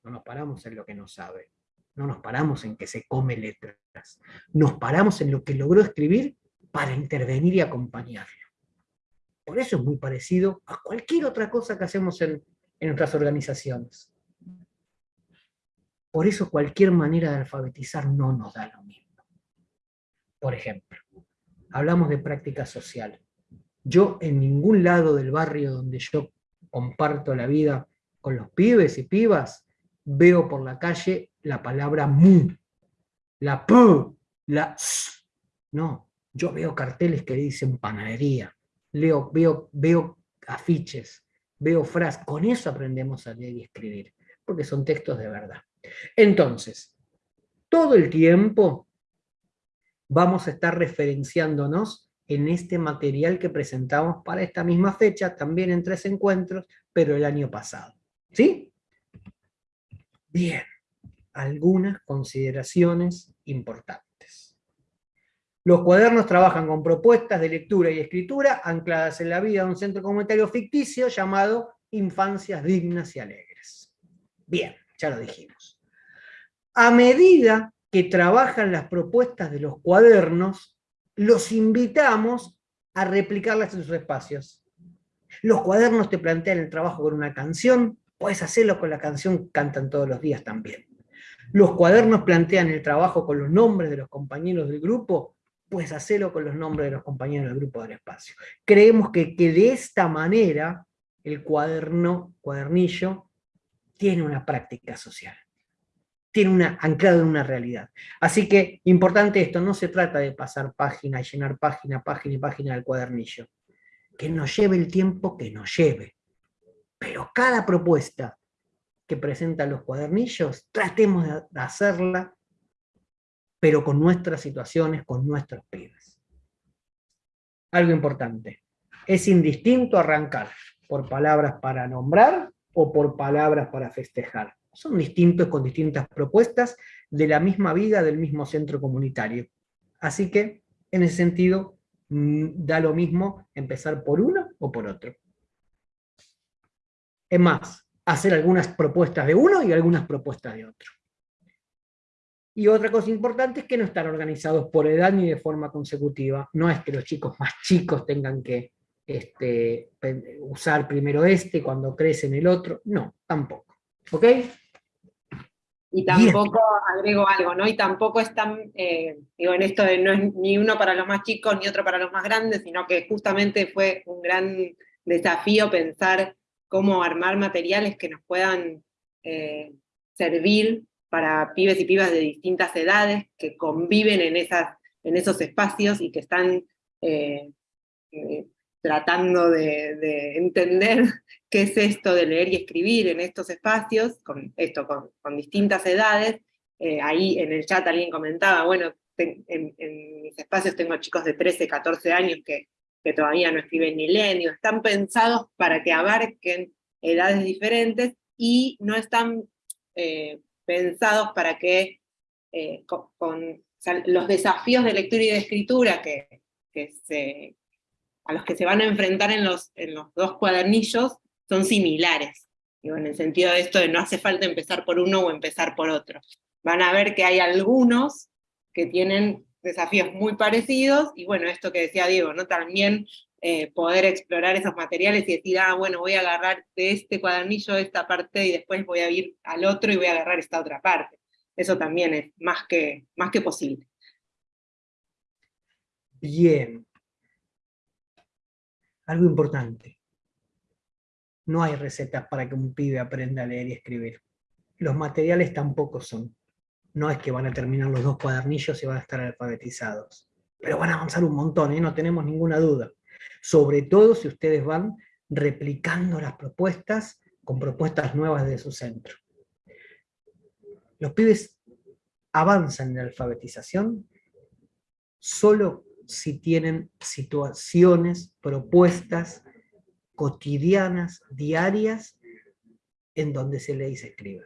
no nos paramos en lo que no sabe, no nos paramos en que se come letras, nos paramos en lo que logró escribir para intervenir y acompañarlo. Por eso es muy parecido a cualquier otra cosa que hacemos en, en nuestras organizaciones. Por eso cualquier manera de alfabetizar no nos da lo mismo. Por ejemplo, hablamos de práctica social. Yo en ningún lado del barrio donde yo comparto la vida con los pibes y pibas, veo por la calle la palabra mu, la p, la s. No, yo veo carteles que dicen panadería, leo, veo, veo afiches, veo frases, con eso aprendemos a leer y escribir, porque son textos de verdad. Entonces, todo el tiempo vamos a estar referenciándonos en este material que presentamos para esta misma fecha, también en tres encuentros, pero el año pasado. ¿Sí? Bien, algunas consideraciones importantes. Los cuadernos trabajan con propuestas de lectura y escritura ancladas en la vida de un centro comunitario ficticio llamado Infancias Dignas y Alegres. Bien, ya lo dijimos. A medida que trabajan las propuestas de los cuadernos, los invitamos a replicarlas en sus espacios. Los cuadernos te plantean el trabajo con una canción, puedes hacerlo con la canción Cantan todos los días también. Los cuadernos plantean el trabajo con los nombres de los compañeros del grupo, puedes hacerlo con los nombres de los compañeros del grupo del espacio. Creemos que, que de esta manera el cuaderno, cuadernillo, tiene una práctica social, tiene una, anclado en una realidad. Así que, importante esto, no se trata de pasar página llenar página, página y página del cuadernillo. Que nos lleve el tiempo que nos lleve. Pero cada propuesta que presentan los cuadernillos, tratemos de hacerla, pero con nuestras situaciones, con nuestros pibes. Algo importante, es indistinto arrancar por palabras para nombrar o por palabras para festejar. Son distintos con distintas propuestas de la misma vida del mismo centro comunitario. Así que, en ese sentido, mm, da lo mismo empezar por uno o por otro. Es más, hacer algunas propuestas de uno y algunas propuestas de otro. Y otra cosa importante es que no están organizados por edad ni de forma consecutiva. No es que los chicos más chicos tengan que este, usar primero este, cuando crecen el otro, no, tampoco. ¿Ok? Y tampoco, agrego algo, ¿no? Y tampoco están, eh, digo, en esto de no es ni uno para los más chicos ni otro para los más grandes, sino que justamente fue un gran desafío pensar cómo armar materiales que nos puedan eh, servir para pibes y pibas de distintas edades, que conviven en, esas, en esos espacios y que están eh, tratando de, entender [LAUGHS] qué es esto de leer y escribir en estos espacios, con esto con, distintas edades. Eh, ahí en el chat alguien comentaba, bueno, en, mis espacios tengo chicos de 13, 14 años que, que todavía no escriben ni están pensados para que abarquen edades diferentes y no están eh, pensados para que eh, con, los desafíos de lectura y de escritura que, que se, a los que se van a enfrentar en los, en los dos cuadernillos son similares. Digo, en el sentido de esto de no hace falta empezar por uno o empezar por otro. Van a ver que hay algunos que tienen desafíos muy parecidos, y bueno, esto que decía Diego, ¿no? También eh, poder explorar esos materiales y decir, ah, bueno, voy a agarrar de este cuadernillo esta parte y después voy a ir al otro y voy a agarrar esta otra parte. Eso también es más que, más que posible. Bien, algo importante. No hay recetas para que un pibe aprenda a leer y escribir. Los materiales tampoco son. No es que van a terminar los dos cuadernillos y van a estar alfabetizados. Pero van a avanzar un montón, ¿eh? no tenemos ninguna duda. Sobre todo si ustedes van replicando las propuestas con propuestas nuevas de su centro. Los pibes avanzan en la alfabetización solo si tienen situaciones, propuestas cotidianas, diarias, en donde se lee y se escribe.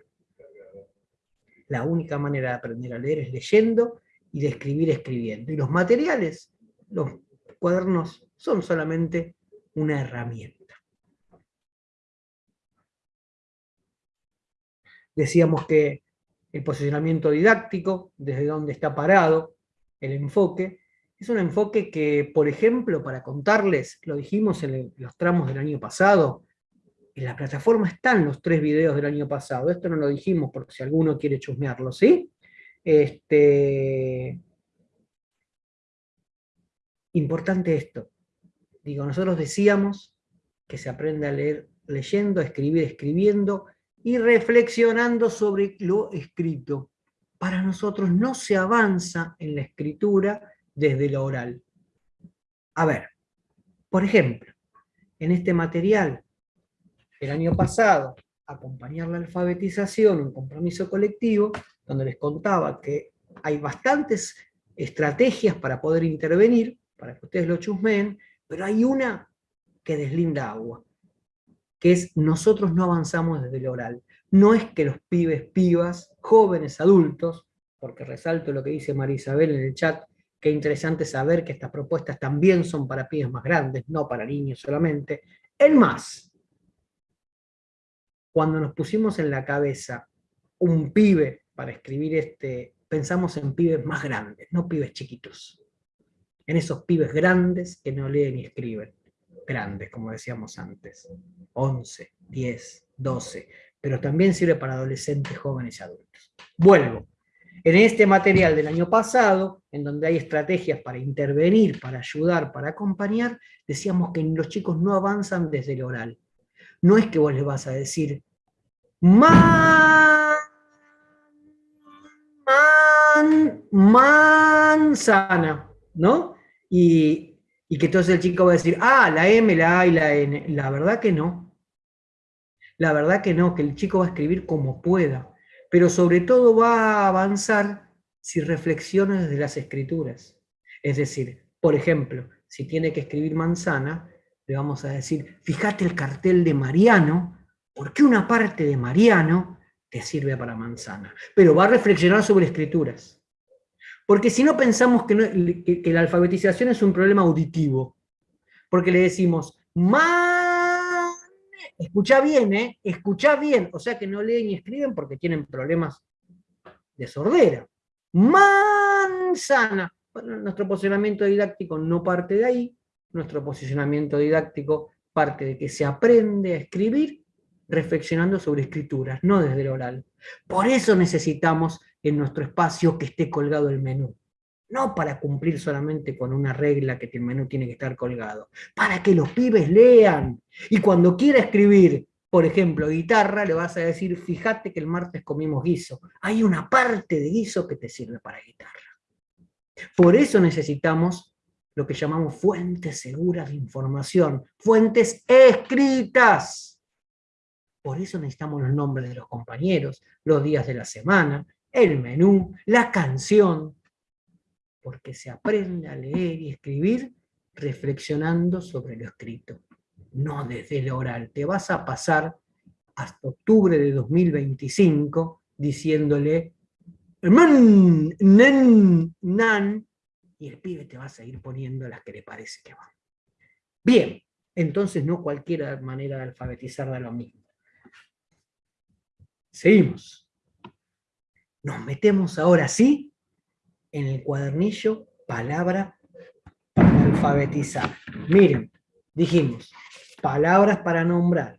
La única manera de aprender a leer es leyendo y de escribir escribiendo. Y los materiales, los cuadernos, son solamente una herramienta. Decíamos que el posicionamiento didáctico, desde donde está parado, el enfoque, es un enfoque que, por ejemplo, para contarles, lo dijimos en los tramos del año pasado, en la plataforma están los tres videos del año pasado, esto no lo dijimos porque si alguno quiere chusmearlo, ¿sí? Este... Importante esto, digo, nosotros decíamos que se aprende a leer leyendo, a escribir escribiendo, y reflexionando sobre lo escrito. Para nosotros no se avanza en la escritura desde lo oral. A ver, por ejemplo, en este material, el año pasado, acompañar la alfabetización, un compromiso colectivo, donde les contaba que hay bastantes estrategias para poder intervenir, para que ustedes lo chusmeen, pero hay una que deslinda agua, que es nosotros no avanzamos desde lo oral. No es que los pibes, pibas, jóvenes, adultos, porque resalto lo que dice María Isabel en el chat, Qué interesante saber que estas propuestas también son para pibes más grandes, no para niños solamente. El más, cuando nos pusimos en la cabeza un pibe para escribir este, pensamos en pibes más grandes, no pibes chiquitos. En esos pibes grandes que no leen y escriben. Grandes, como decíamos antes. 11, 10, 12. Pero también sirve para adolescentes, jóvenes y adultos. Vuelvo. En este material del año pasado, en donde hay estrategias para intervenir, para ayudar, para acompañar, decíamos que los chicos no avanzan desde el oral. No es que vos les vas a decir, Man, man, manzana, ¿no? Y, y que entonces el chico va a decir, ah, la M, la A y la N. La verdad que no. La verdad que no, que el chico va a escribir como pueda, pero sobre todo va a avanzar si reflexiona desde las escrituras. Es decir, por ejemplo, si tiene que escribir manzana, le vamos a decir, fíjate el cartel de Mariano, porque una parte de Mariano te sirve para manzana. Pero va a reflexionar sobre escrituras. Porque si no pensamos que, que la alfabetización es un problema auditivo, porque le decimos, Escucha bien, ¿eh? Escucha bien. O sea que no leen y escriben porque tienen problemas de sordera. Manzana. Bueno, nuestro posicionamiento didáctico no parte de ahí. Nuestro posicionamiento didáctico parte de que se aprende a escribir reflexionando sobre escrituras, no desde el oral. Por eso necesitamos en nuestro espacio que esté colgado el menú no para cumplir solamente con una regla que el menú tiene que estar colgado, para que los pibes lean. Y cuando quiera escribir, por ejemplo, guitarra, le vas a decir, fíjate que el martes comimos guiso. Hay una parte de guiso que te sirve para guitarra. Por eso necesitamos lo que llamamos fuentes seguras de información, fuentes escritas. Por eso necesitamos los nombres de los compañeros, los días de la semana, el menú, la canción, porque se aprende a leer y escribir reflexionando sobre lo escrito, no desde el oral. Te vas a pasar hasta octubre de 2025 diciéndole man, nen, nan, y el pibe te va a seguir poniendo las que le parece que van. Bien, entonces no cualquier manera de alfabetizar da lo mismo. Seguimos. Nos metemos ahora sí en el cuadernillo palabra para alfabetizar. Miren, dijimos, palabras para nombrar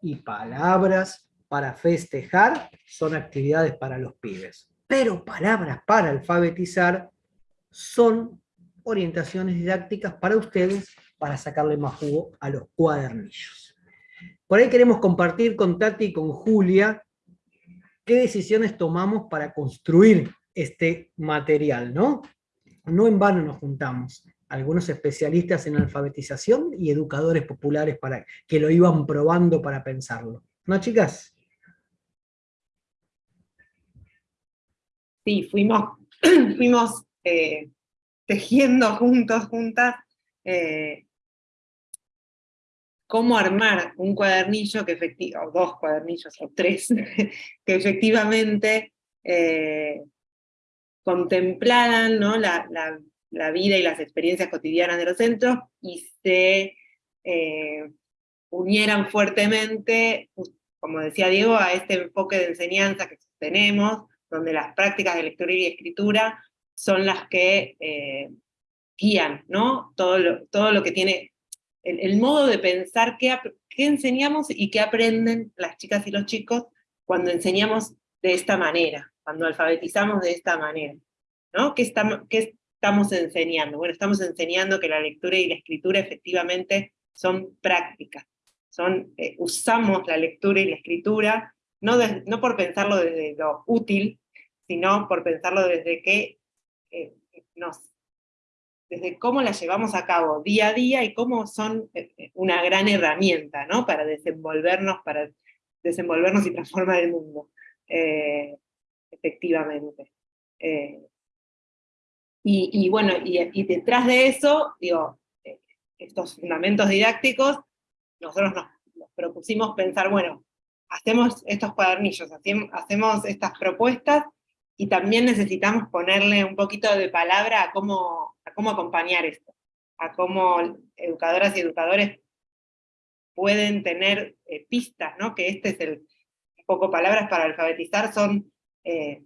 y palabras para festejar son actividades para los pibes. Pero palabras para alfabetizar son orientaciones didácticas para ustedes para sacarle más jugo a los cuadernillos. Por ahí queremos compartir con Tati y con Julia qué decisiones tomamos para construir este material, ¿no? No en vano nos juntamos, algunos especialistas en alfabetización y educadores populares para, que lo iban probando para pensarlo. ¿No, chicas? Sí, fuimos, [CLEARS THROAT] fuimos eh, tejiendo juntos, juntas, eh, cómo armar un cuadernillo que efectivamente, o dos cuadernillos, o tres, [LAUGHS] que efectivamente eh, contemplaran la, vida y las experiencias cotidianas de los centros y se eh, unieran fuertemente, como decía Diego, a este enfoque de enseñanza que tenemos, donde las prácticas de lectura y escritura son las que eh, guían ¿no? todo, lo, todo lo que tiene, el, modo de pensar qué, qué enseñamos y qué aprenden las chicas y los chicos cuando enseñamos de esta manera cuando alfabetizamos de esta manera. ¿no? ¿Qué, estamos, ¿Qué estamos enseñando? Bueno, estamos enseñando que la lectura y la escritura efectivamente son prácticas. Son, eh, usamos la lectura y la escritura, no, no por pensarlo desde lo útil, sino por pensarlo desde que eh, nos, desde cómo la llevamos a cabo día a día y cómo son eh, una gran herramienta, ¿no? Para desenvolvernos, para desenvolvernos y transformar el mundo efectivamente. Eh, y, bueno, y, detrás de eso, digo, eh, estos fundamentos didácticos, nosotros nos, propusimos pensar, bueno, hacemos estos cuadernillos, hacemos estas propuestas, y también necesitamos ponerle un poquito de palabra a cómo, a cómo acompañar esto, a cómo educadoras y educadores pueden tener eh, pistas, ¿no? que este es el, poco palabras para alfabetizar, son eh,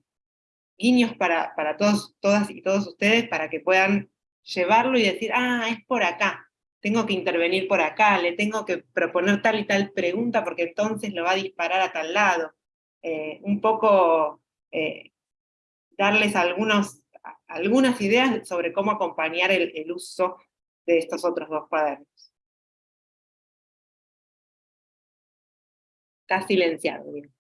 guiños para, para todos, todas y todos ustedes para que puedan llevarlo y decir, ah, es por acá, tengo que intervenir por acá, le tengo que proponer tal y tal pregunta porque entonces lo va a disparar a tal lado. Eh, un poco eh, darles algunas ideas sobre cómo acompañar el, el uso de estos otros dos cuadernos. Está silenciado. Bien.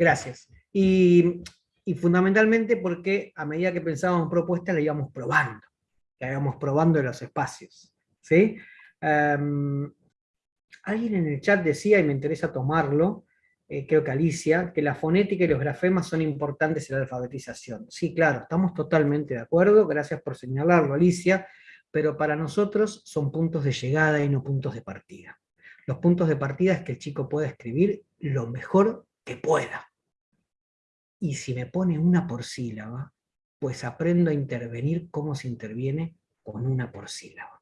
Gracias. Y, fundamentalmente porque a medida que pensábamos propuestas, la íbamos probando, la íbamos probando en los espacios. ¿sí? Em, alguien en el chat decía, y me interesa tomarlo, eh, creo que Alicia, que la fonética y los grafemas son importantes en la alfabetización. Sí, claro, estamos totalmente de acuerdo, gracias por señalarlo, Alicia, pero para nosotros son puntos de llegada y no puntos de partida. Los puntos de partida es que el chico pueda escribir lo mejor que pueda. Y si me pone una por sílaba, pues aprendo a intervenir como se interviene con una por sílaba.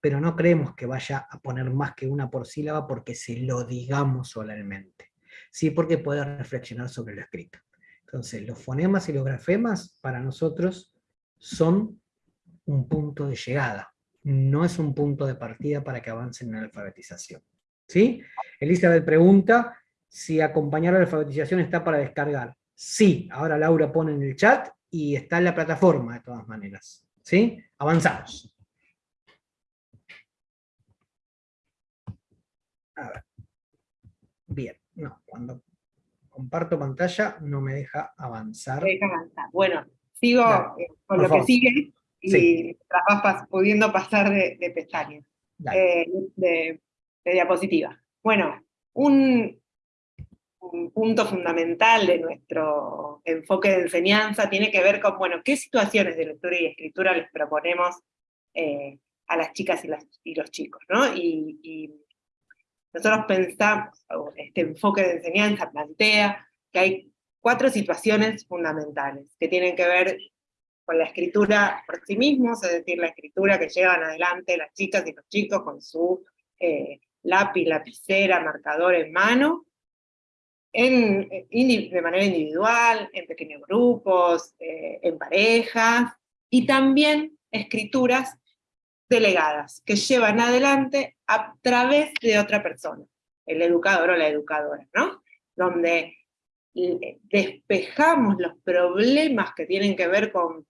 Pero no creemos que vaya a poner más que una por sílaba porque se lo digamos solamente. Sí, porque puede reflexionar sobre lo escrito. Entonces, los fonemas y los grafemas para nosotros son un punto de llegada, no es un punto de partida para que avancen en la alfabetización. ¿Sí? Elizabeth pregunta si acompañar la alfabetización está para descargar. Sí, ahora Laura pone en el chat y está en la plataforma de todas maneras. ¿Sí? Avanzamos. A ver. Bien, no, cuando comparto pantalla no me deja avanzar. deja avanzar. Bueno, sigo eh, con lo que sigue y vas pudiendo pasar de, pestañas, eh, de, diapositiva. Bueno, un, un, punto fundamental de nuestro enfoque de enseñanza tiene que ver con, bueno, qué situaciones de lectura y escritura les proponemos eh, a las chicas y, los chicos, ¿no? Y, y nosotros pensamos, este enfoque de enseñanza plantea que hay cuatro situaciones fundamentales que tienen que ver con la escritura por sí mismos, es decir, la escritura que llevan adelante las chicas y los chicos con su eh, lápiz, lapicera, marcador en mano, de manera individual, en pequeños grupos, eh, en parejas, y también escrituras delegadas, que llevan adelante a través de otra persona, el educador o la educadora, ¿no? Donde despejamos los problemas que tienen que ver con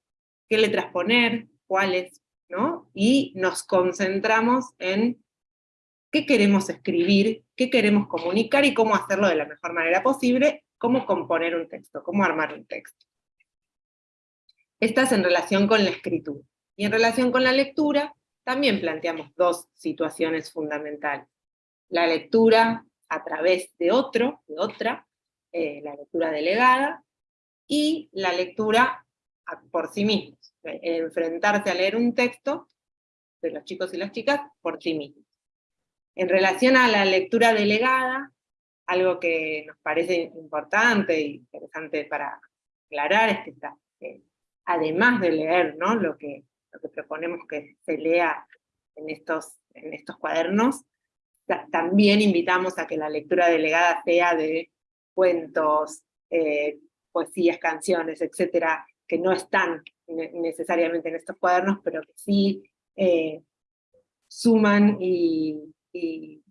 qué letras poner, cuáles, ¿no? Y nos concentramos en qué queremos escribir, qué queremos comunicar y cómo hacerlo de la mejor manera posible, cómo componer un texto, cómo armar un texto. Esta es en relación con la escritura. Y en relación con la lectura, también planteamos dos situaciones fundamentales. La lectura a través de otro, de otra, eh, la lectura delegada, y la lectura por sí mismos, enfrentarse a leer un texto de los chicos y las chicas por sí mismos. En relación a la lectura delegada, algo que nos parece importante e interesante para aclarar es que además de leer ¿no? lo, que, lo que proponemos que se lea en estos, en estos cuadernos, también invitamos a que la lectura delegada sea de cuentos, eh, poesías, canciones, etcétera, que no están necesariamente en estos cuadernos, pero que sí eh, suman y,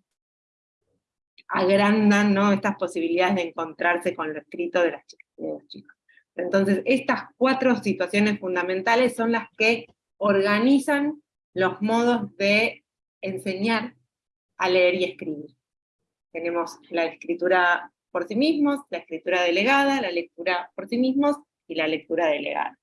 agrandan ¿no? estas posibilidades de encontrarse con lo escrito de las chicas de los chicos. Entonces, estas cuatro situaciones fundamentales son las que organizan los modos de enseñar a leer y escribir. Tenemos la escritura por sí mismos, la escritura delegada, la lectura por sí mismos y la lectura delegada.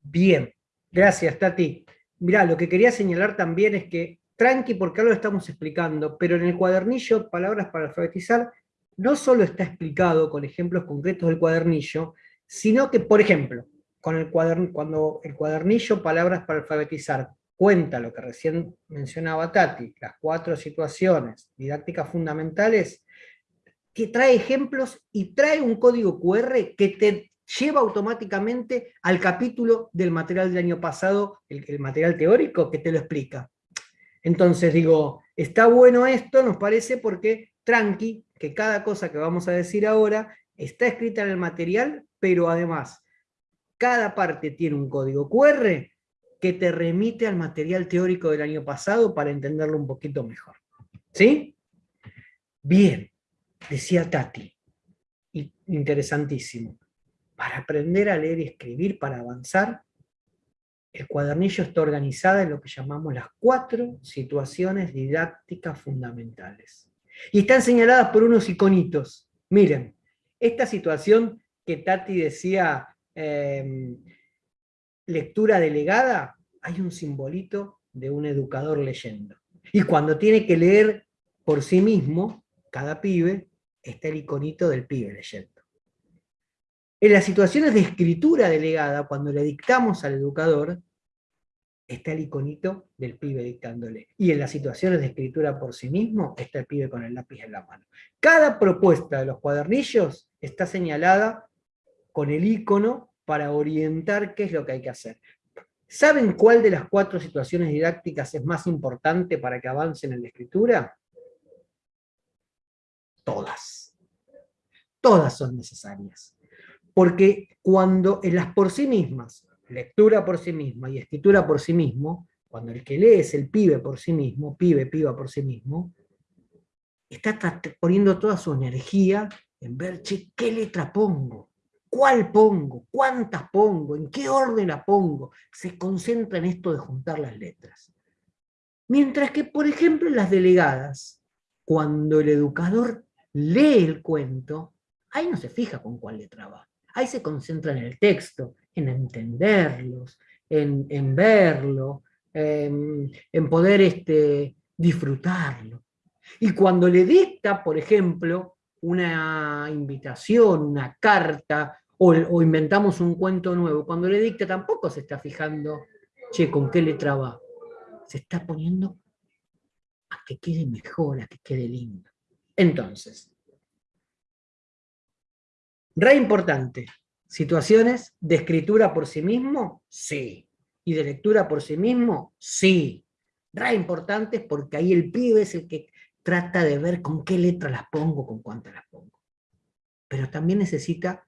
Bien, gracias Tati. Mirá, lo que quería señalar también es que, tranqui porque ahora lo estamos explicando, pero en el cuadernillo, Palabras para alfabetizar, no solo está explicado con ejemplos concretos del cuadernillo, sino que, por ejemplo, con el cuando el cuadernillo Palabras para alfabetizar cuenta lo que recién mencionaba Tati, las cuatro situaciones didácticas fundamentales, que trae ejemplos y trae un código QR que te lleva automáticamente al capítulo del material del año pasado, el, material teórico, que te lo explica. Entonces digo, está bueno esto, nos parece, porque tranqui, que cada cosa que vamos a decir ahora está escrita en el material, pero además, cada parte tiene un código QR que te remite al material teórico del año pasado para entenderlo un poquito mejor. ¿Sí? Bien decía Tati, interesantísimo, para aprender a leer y escribir, para avanzar, el cuadernillo está organizado en lo que llamamos las cuatro situaciones didácticas fundamentales. Y están señaladas por unos iconitos. Miren, esta situación que Tati decía, em, lectura delegada, hay un simbolito de un educador leyendo. Y cuando tiene que leer por sí mismo, cada pibe, está el iconito del pibe leyendo. En las situaciones de escritura delegada, cuando le dictamos al educador, está el iconito del pibe dictándole. Y en las situaciones de escritura por sí mismo, está el pibe con el lápiz en la mano. Cada propuesta de los cuadernillos está señalada con el icono para orientar qué es lo que hay que hacer. ¿Saben cuál de las cuatro situaciones didácticas es más importante para que avancen en la escritura? Todas. Todas son necesarias. Porque cuando en las por sí mismas lectura por sí misma y escritura por sí mismo, cuando el que lee es el pibe por sí mismo, pibe, piba por sí mismo, está poniendo toda su energía en ver, ¿qué letra pongo? ¿Cuál pongo? ¿Cuántas pongo? ¿En qué orden la pongo? Se concentra en esto de juntar las letras. Mientras que, por ejemplo, en las delegadas, cuando el educador lee el cuento, ahí no se fija con cuál letra va. Ahí se concentra en el texto, en entenderlos, en, verlo, en, poder este, disfrutarlo. Y cuando le dicta, por ejemplo, una invitación, una carta, o, o, inventamos un cuento nuevo, cuando le dicta tampoco se está fijando, che, ¿con qué letra va? Se está poniendo a que quede mejor, a que quede lindo. Entonces, re importante, ¿Situaciones de escritura por sí mismo? Sí. ¿Y de lectura por sí mismo? Sí. Ra importantes porque ahí el pibe es el que trata de ver con qué letra las pongo, con cuántas las pongo. Pero también necesita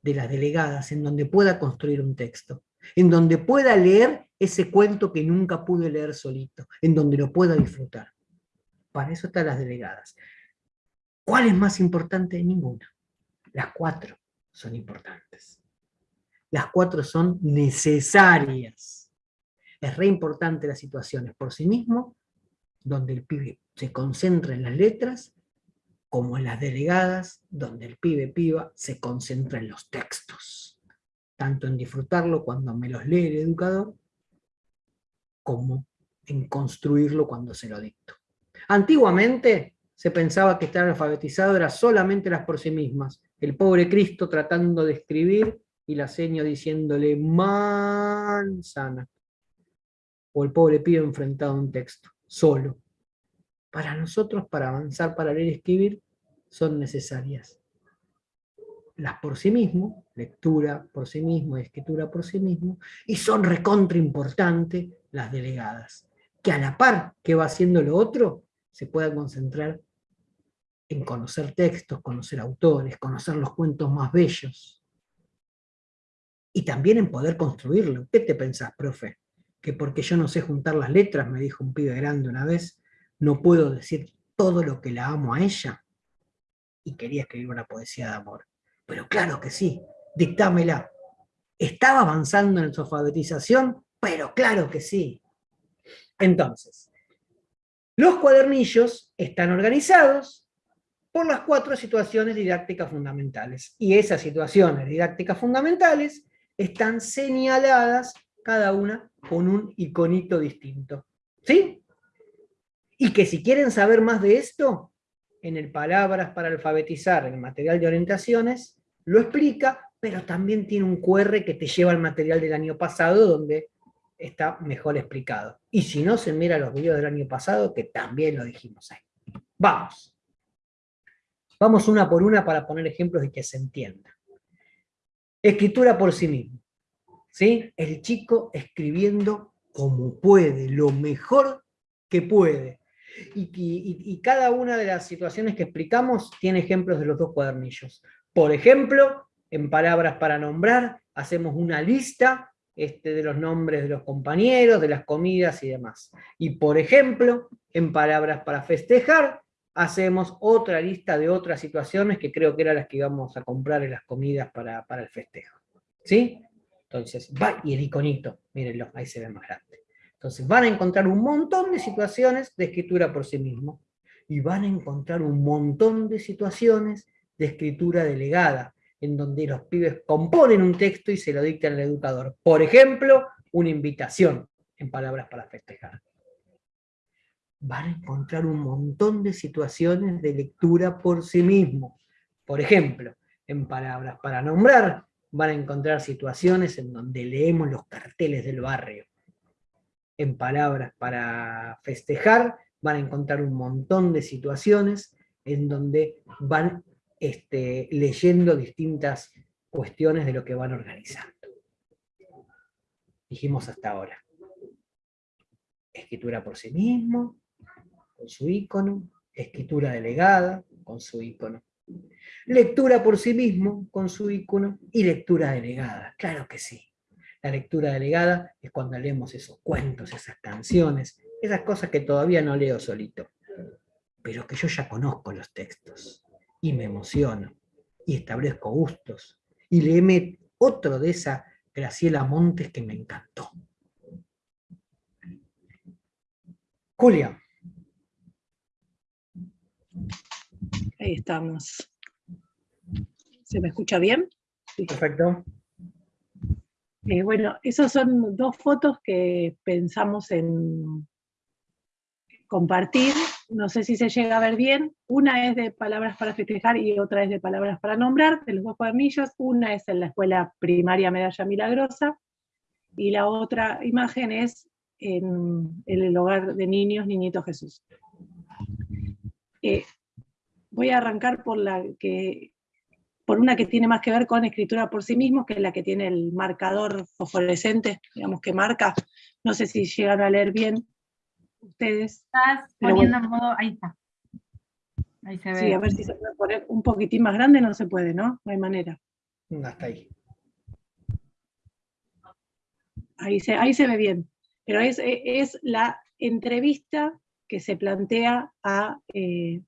de las delegadas, en donde pueda construir un texto, en donde pueda leer ese cuento que nunca pude leer solito, en donde lo pueda disfrutar. Para eso están las delegadas. ¿Cuál es más importante? Ninguna. Las cuatro son importantes. Las cuatro son necesarias. Es re importante las situaciones por sí mismo, donde el pibe se concentra en las letras, como en las delegadas, donde el pibe piba se concentra en los textos. Tanto en disfrutarlo cuando me los lee el educador, como en construirlo cuando se lo dicto. Antiguamente se pensaba que estar alfabetizado era solamente las por sí mismas, el pobre Cristo tratando de escribir y la seño diciéndole manzana. O el pobre pibe enfrentado a un texto, solo. Para nosotros, para avanzar, para leer y escribir, son necesarias. Las por sí mismo, lectura por sí mismo, escritura por sí mismo, y son recontra importantes las delegadas, que a la par que va haciendo lo otro, se puedan concentrar en conocer textos, conocer autores, conocer los cuentos más bellos. Y también en poder construirlo. ¿Qué te pensás, profe? Que porque yo no sé juntar las letras, me dijo un pibe grande una vez, no puedo decir todo lo que la amo a ella. Y quería escribir una poesía de amor. Pero claro que sí, dictámela. ¿Estaba avanzando en su alfabetización? Pero claro que sí. Entonces, los cuadernillos están organizados por las cuatro situaciones didácticas fundamentales. Y esas situaciones didácticas fundamentales están señaladas cada una con un iconito distinto. ¿Sí? Y que si quieren saber más de esto, en el Palabras para alfabetizar, el material de orientaciones, lo explica, pero también tiene un QR que te lleva al material del año pasado, donde está mejor explicado. Y si no, se mira los videos del año pasado, que también lo dijimos ahí. Vamos. Vamos una por una para poner ejemplos y que se entienda. Escritura por sí mismo. ¿sí? El chico escribiendo como puede, lo mejor que puede. Y, cada una de las situaciones que explicamos tiene ejemplos de los dos cuadernillos. Por ejemplo, en palabras para nombrar, hacemos una lista este, de los nombres de los compañeros, de las comidas y demás. Y por ejemplo, en palabras para festejar, hacemos otra lista de otras situaciones que creo que eran las que íbamos a comprar en las comidas para, el festejo. ¿Sí? Entonces, va, y el iconito, mírenlo, ahí se ve más grande. Entonces, van a encontrar un montón de situaciones de escritura por sí mismo, y van a encontrar un montón de situaciones de escritura delegada, en donde los pibes componen un texto y se lo dictan al educador. Por ejemplo, una invitación, en palabras para festejar. Van a encontrar un montón de situaciones de lectura por sí mismo. Por ejemplo, en palabras para nombrar, van a encontrar situaciones en donde leemos los carteles del barrio. En palabras para festejar, van a encontrar un montón de situaciones en donde van este, leyendo distintas cuestiones de lo que van organizando. Dijimos hasta ahora. Escritura por sí mismo, con su icono, escritura delegada, con su icono. Lectura por sí mismo, con su icono, y lectura delegada, claro que sí. La lectura delegada es cuando leemos esos cuentos, esas canciones, esas cosas que todavía no leo solito, pero que yo ya conozco los textos, y me emociono, y establezco gustos, y leeme otro de esa Graciela Montes que me encantó. Julia. Ahí estamos. ¿Se me escucha bien? Perfecto. Eh, bueno, esas son dos fotos que pensamos en compartir. No sé si se llega a ver bien. Una es de palabras para festejar y otra es de palabras para nombrar, de los dos cuadernillos. Una es en la escuela primaria Medalla Milagrosa y la otra imagen es en, el hogar de niños, Niñito Jesús. Eh, voy a arrancar por la que por una que tiene más que ver con escritura por sí mismo, que es la que tiene el marcador fosforescente, digamos que marca, no sé si llegan a leer bien ustedes. Estás poniendo en modo, ahí está. Ahí se ve. Sí, a ver si se puede poner un poquitín más grande, no se puede, ¿no? No hay manera. Hasta ahí. Ahí se, ahí se ve bien. Pero es, es la entrevista que se plantea a eh,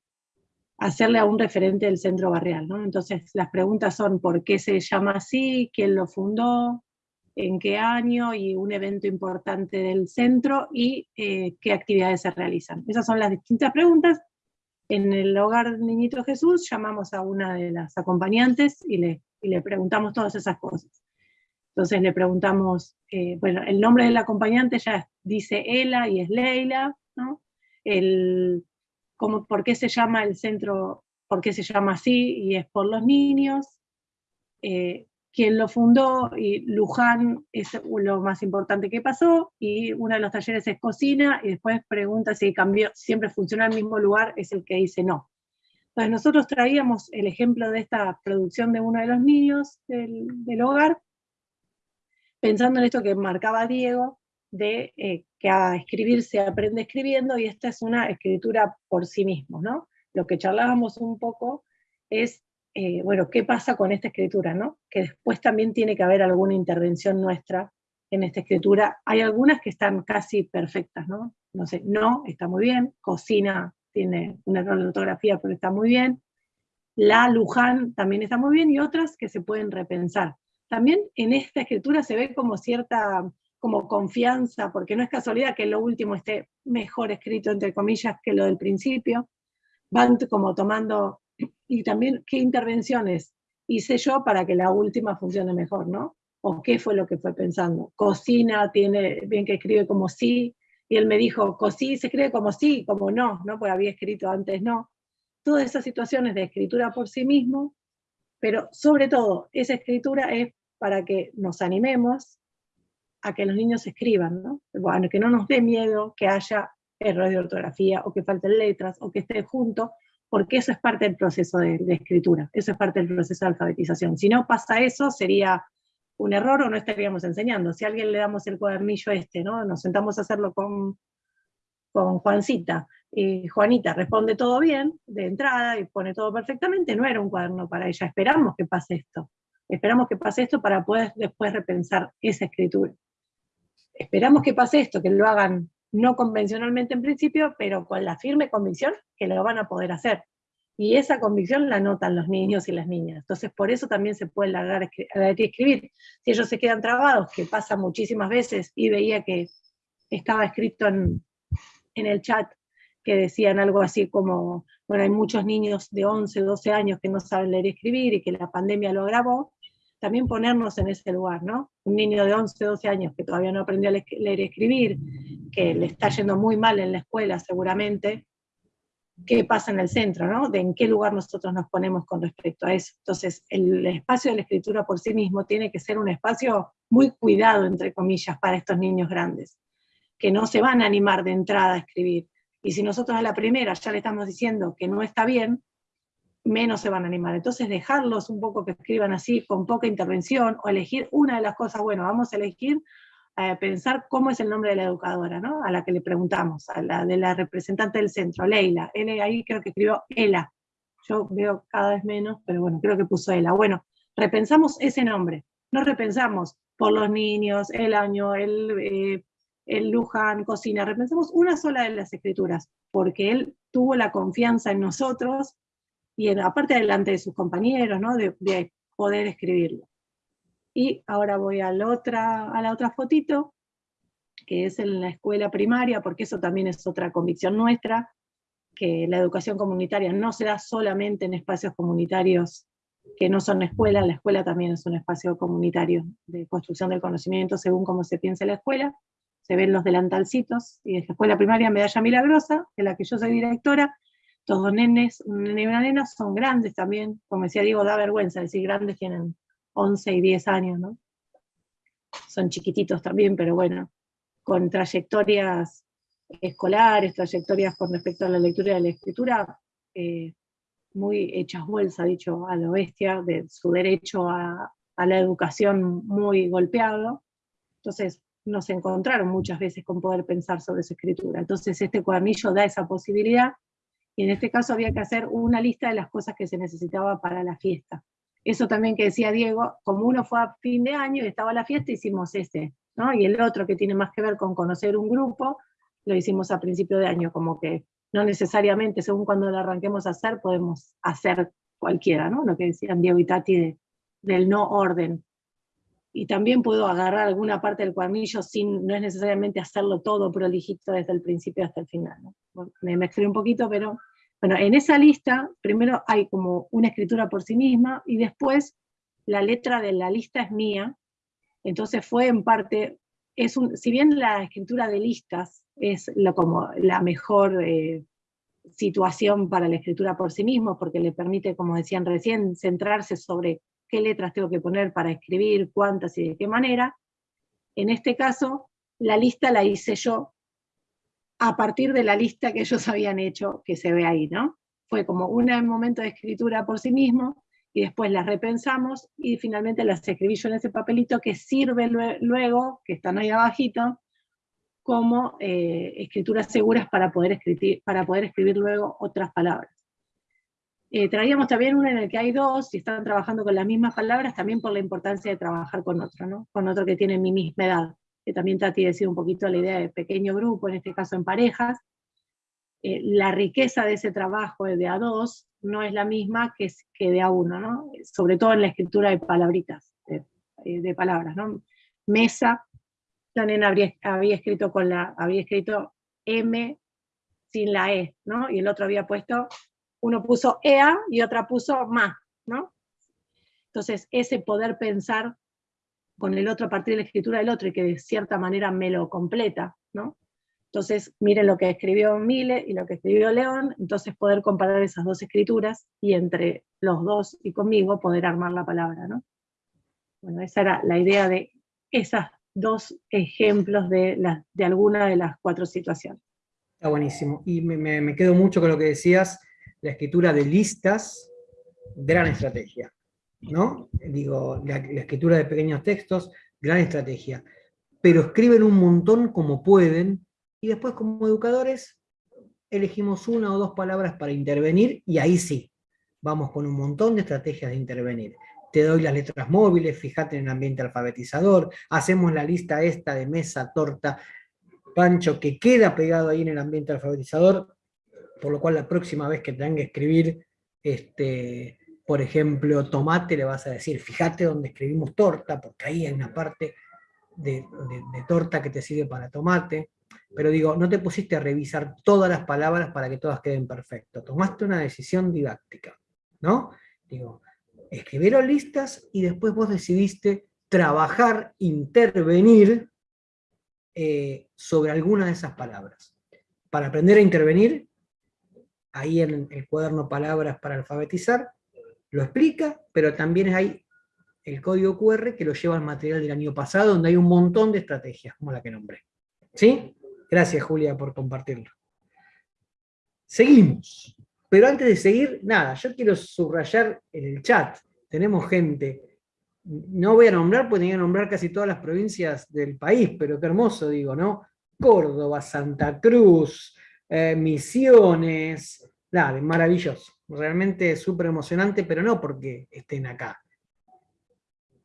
hacerle a un referente del centro barrial. ¿no? Entonces las preguntas son por qué se llama así, quién lo fundó, en qué año y un evento importante del centro y eh, qué actividades se realizan. Esas son las distintas preguntas. En el hogar Niñito Jesús llamamos a una de las acompañantes y le, le preguntamos todas esas cosas. Entonces le preguntamos, eh, bueno, el nombre del acompañante ya dice Ela y es Leila, ¿no? El, por qué se llama el centro, por qué se llama así, y es por los niños, eh, quien lo fundó, y Luján es lo más importante que pasó, y uno de los talleres es cocina, y después pregunta si cambió, siempre funciona el mismo lugar, es el que dice no. Entonces nosotros traíamos el ejemplo de esta producción de uno de los niños del, del hogar, pensando en esto que marcaba Diego, de eh, que a escribir se aprende escribiendo y esta es una escritura por sí mismo, ¿no? Lo que charlábamos un poco es, eh, bueno, ¿qué pasa con esta escritura, no? Que después también tiene que haber alguna intervención nuestra en esta escritura. Hay algunas que están casi perfectas, ¿no? No sé, no, está muy bien, cocina tiene una error de ortografía, pero está muy bien. La Luján también está muy bien y otras que se pueden repensar. También en esta escritura se ve como cierta como confianza, porque no es casualidad que lo último esté mejor escrito, entre comillas, que lo del principio. Van como tomando, y también qué intervenciones hice yo para que la última funcione mejor, ¿no? O qué fue lo que fue pensando. Cocina, tiene bien que escribe como sí, y él me dijo, cocina se escribe como sí, como no, ¿no? Porque había escrito antes no. Todas esas situaciones de escritura por sí mismo, pero sobre todo, esa escritura es para que nos animemos a que los niños escriban, ¿no? Bueno, que no nos dé miedo que haya errores de ortografía o que falten letras o que esté junto, porque eso es parte del proceso de, escritura, eso es parte del proceso de alfabetización. Si no pasa eso, sería un error o no estaríamos enseñando. Si a alguien le damos el cuadernillo este, ¿no? Nos sentamos a hacerlo con, con Juancita, y Juanita responde todo bien de entrada y pone todo perfectamente, no era un cuaderno para ella, esperamos que pase esto. Esperamos que pase esto para poder después repensar esa escritura esperamos que pase esto, que lo hagan no convencionalmente en principio, pero con la firme convicción que lo van a poder hacer. Y esa convicción la notan los niños y las niñas. Entonces, por eso también se puede largar a escribir. Si ellos se quedan trabados, que pasa muchísimas veces, y veía que estaba escrito en, en el chat que decían algo así como, bueno, hay muchos niños de 11, 12 años que no saben leer y escribir y que la pandemia lo agravó, también ponernos en ese lugar, ¿no? Un niño de 11, 12 años que todavía no aprendió a leer y escribir, que le está yendo muy mal en la escuela seguramente, qué pasa en el centro, ¿no? De en qué lugar nosotros nos ponemos con respecto a eso. Entonces, el espacio de la escritura por sí mismo tiene que ser un espacio muy cuidado, entre comillas, para estos niños grandes, que no se van a animar de entrada a escribir. Y si nosotros a la primera ya le estamos diciendo que no está bien, menos se van a animar. Entonces, dejarlos un poco que escriban así, con poca intervención, o elegir una de las cosas, bueno, vamos a elegir pensar cómo es el nombre de la educadora, ¿no? A la que le preguntamos, a la de la representante del centro, Leila. Él ahí creo que escribió Ela. Yo veo cada vez menos, pero bueno, creo que puso Ela. Bueno, repensamos ese nombre. No repensamos por los niños, el año, el, eh, el Luján, cocina. Repensamos una sola de las escrituras, porque él tuvo la confianza en nosotros y aparte delante de sus compañeros, ¿no? de poder escribirlo. Y ahora voy a la otra, a la otra fotito, que es en la escuela primaria, porque eso también es otra convicción nuestra, que la educación comunitaria no se da solamente en espacios comunitarios que no son escuela, la escuela también es un espacio comunitario de construcción del conocimiento según cómo se piensa la escuela, se ven los delantalcitos, y es la escuela primaria Medalla Milagrosa, de la que yo soy directora, todos nenes, un nene y una nena, son grandes también, como decía Diego, da vergüenza decir grandes tienen 11 y 10 años, ¿no? Son chiquititos también, pero bueno, con trayectorias escolares, trayectorias con respecto a la lectura y la escritura, eh, muy hechas bolsa, dicho a lo bestia, de su derecho a, a la educación muy golpeado. Entonces nos encontraron muchas veces con poder pensar sobre su escritura. Entonces este cuadernillo da esa posibilidad, y en este caso había que hacer una lista de las cosas que se necesitaba para la fiesta eso también que decía Diego, como uno fue a fin de año y estaba la fiesta, hicimos ese, ¿no? Y el otro que tiene más que ver con conocer un grupo, lo hicimos a principio de año, como que no necesariamente, según cuando lo arranquemos a hacer, podemos hacer cualquiera, ¿no? Lo que decían Diego y Tati del no orden. Y también puedo agarrar alguna parte del cuadernillo sin, no es necesariamente hacerlo todo prolijito desde el principio hasta el final, ¿no? me mezclé un poquito, pero bueno, en esa lista, primero hay como una escritura por sí misma, y después la letra de la lista es mía, entonces fue en parte, es un, si bien la escritura de listas es lo, como la mejor eh, situación para la escritura por sí mismo, porque le permite, como decían recién, centrarse sobre qué letras tengo que poner para escribir, cuántas y de qué manera, en este caso, la lista la hice yo, a partir de la lista que ellos [LAUGHS] habían hecho, que se ve ahí, ¿no? Fue como un momento de escritura por sí mismo, y después las repensamos, y finalmente las escribí yo en ese papelito que sirve luego, que están ahí abajito, como eh, escrituras seguras para poder escribir, para poder escribir luego otras palabras. Eh, traíamos también una en el que hay dos, y están trabajando con las mismas palabras, también por la importancia de trabajar con otro, ¿no? con otro que tiene mi misma edad que también Tati decía un poquito la idea de pequeño grupo, en este caso en parejas, eh, la riqueza de ese trabajo de a dos no es la misma que, que de a uno, ¿no? sobre todo en la escritura de palabritas, de, eh, palabras. ¿no? Mesa, nena había, había, escrito con la, había escrito M sin la E, ¿no? y el otro había puesto, uno puso EA y otra puso MA, ¿no? Entonces, ese poder pensar con el otro a partir de la escritura del otro y que de cierta manera me lo completa, ¿no? Entonces, miren lo que escribió Mile y lo que escribió León, entonces poder comparar esas dos escrituras y entre los dos y conmigo poder armar la palabra, ¿no? Bueno, esa era la idea de esos dos ejemplos de, la, de alguna de las cuatro situaciones. Está buenísimo. Y me quedo mucho con lo que decías, la escritura de listas, gran estrategia. ¿no? Digo, la, escritura de pequeños textos, gran estrategia. Pero escriben un montón como pueden, y después como educadores elegimos una o dos palabras para intervenir, y ahí sí, vamos con un montón de estrategias de intervenir. Te doy las letras móviles, fíjate en el ambiente alfabetizador, hacemos la lista esta de mesa, torta, pancho, que queda pegado ahí en el ambiente alfabetizador, por lo cual la próxima vez que tengan que escribir este, por ejemplo, tomate, le vas a decir, fíjate donde escribimos torta, porque ahí hay una parte de, torta que te sirve para tomate. pero digo, no te pusiste a revisar todas las palabras para que todas queden perfectas, tomaste una decisión didáctica, ¿no? Digo, escribieron listas y después vos decidiste trabajar, intervenir eh, sobre alguna de esas palabras. Para aprender a intervenir, ahí en el cuaderno Palabras para alfabetizar, lo explica, pero también hay el código QR que lo lleva al material del año pasado, donde hay un montón de estrategias, como la que nombré. ¿Sí? Gracias, Julia, por compartirlo. Seguimos. Pero antes de seguir, nada, yo quiero subrayar en el chat, tenemos gente, no voy a nombrar, porque tenía que nombrar casi todas las provincias del país, pero qué hermoso, digo, ¿no? Córdoba, Santa Cruz, eh, Misiones, nada, maravilloso. Realmente súper emocionante, pero no porque estén acá,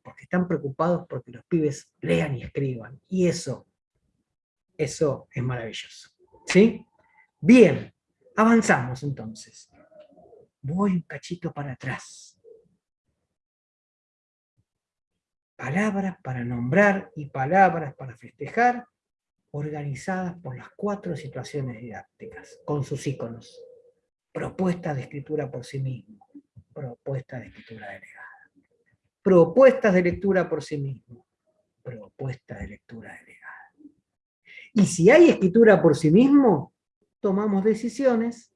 porque están preocupados porque los pibes lean y escriban. Y eso, eso es maravilloso. ¿Sí? Bien, avanzamos entonces. Voy un cachito para atrás. Palabras para nombrar y palabras para festejar, organizadas por las cuatro situaciones didácticas, con sus iconos. Propuestas de escritura por sí mismo, propuestas de escritura delegada propuestas de lectura por sí mismo, propuestas de lectura delegada. Y si hay escritura por sí mismo, tomamos decisiones,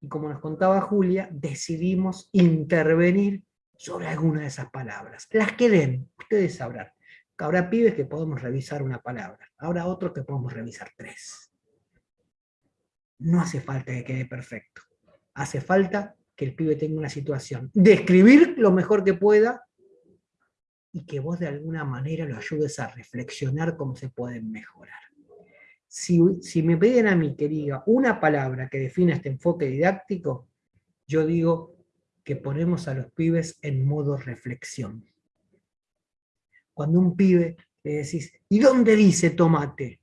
y como nos contaba Julia, decidimos intervenir sobre alguna de esas palabras. Las que den, ustedes sabrán. Habrá pibes que podemos revisar una palabra, habrá otros que podemos revisar tres. No hace falta que quede perfecto. Hace falta que el pibe tenga una situación de escribir lo mejor que pueda y que vos de alguna manera lo ayudes a reflexionar cómo se pueden mejorar. Si, si me piden a mí que diga una palabra que defina este enfoque didáctico, yo digo que ponemos a los pibes en modo reflexión. Cuando un pibe le decís, ¿y dónde dice tomate?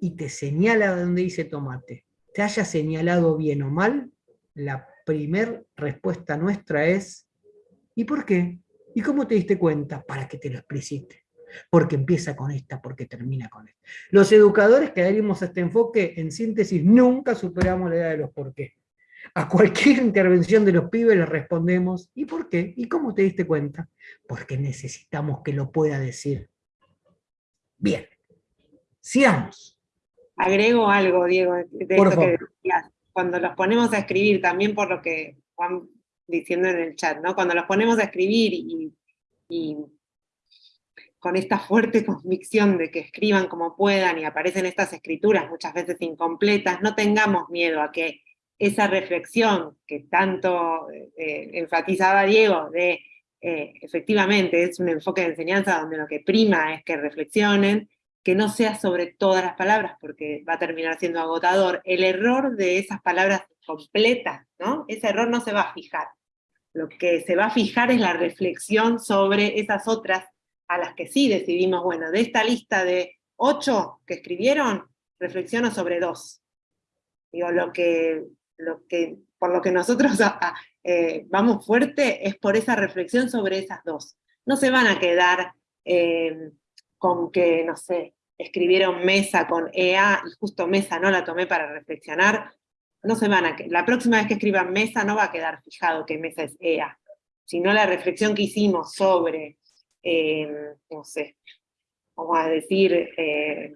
Y te señala dónde dice tomate. Te haya señalado bien o mal, la primer respuesta nuestra es, ¿y por qué? ¿Y cómo te diste cuenta? Para que te lo explicite. Porque empieza con esta, porque termina con esta. Los educadores que adherimos a este enfoque, en síntesis, nunca superamos la idea de los por qué. A cualquier intervención de los pibes les respondemos, ¿y por qué? ¿Y cómo te diste cuenta? Porque necesitamos que lo pueda decir. Bien, sigamos. Agrego algo, Diego, de por esto favor. que decías. Cuando los ponemos a escribir, también por lo que Juan diciendo en el chat, ¿no? Cuando los ponemos a escribir y, y con esta fuerte [LAUGHS] convicción de que escriban como puedan y aparecen estas escrituras muchas veces incompletas, no tengamos miedo a que esa reflexión que tanto eh, enfatizaba Diego, de eh, efectivamente es un enfoque de enseñanza donde lo que prima es que reflexionen, que no sea sobre todas las palabras, porque va a terminar siendo agotador. El error de esas palabras completas, ¿no? Ese error no se va a fijar. Lo que se va a fijar es la reflexión sobre esas otras a las que sí decidimos, bueno, de esta lista de ocho que escribieron, reflexiono sobre dos. Digo, lo que, lo que, por lo que nosotros [LAUGHS] eh, vamos fuerte es por esa reflexión sobre esas dos. No se van a quedar eh, con que, no sé, escribieron mesa con EA y justo mesa no la tomé para reflexionar, no se van a, la próxima vez que escriban mesa no va a quedar fijado que mesa es EA, sino la reflexión que hicimos sobre, eh, no sé, vamos a decir, eh,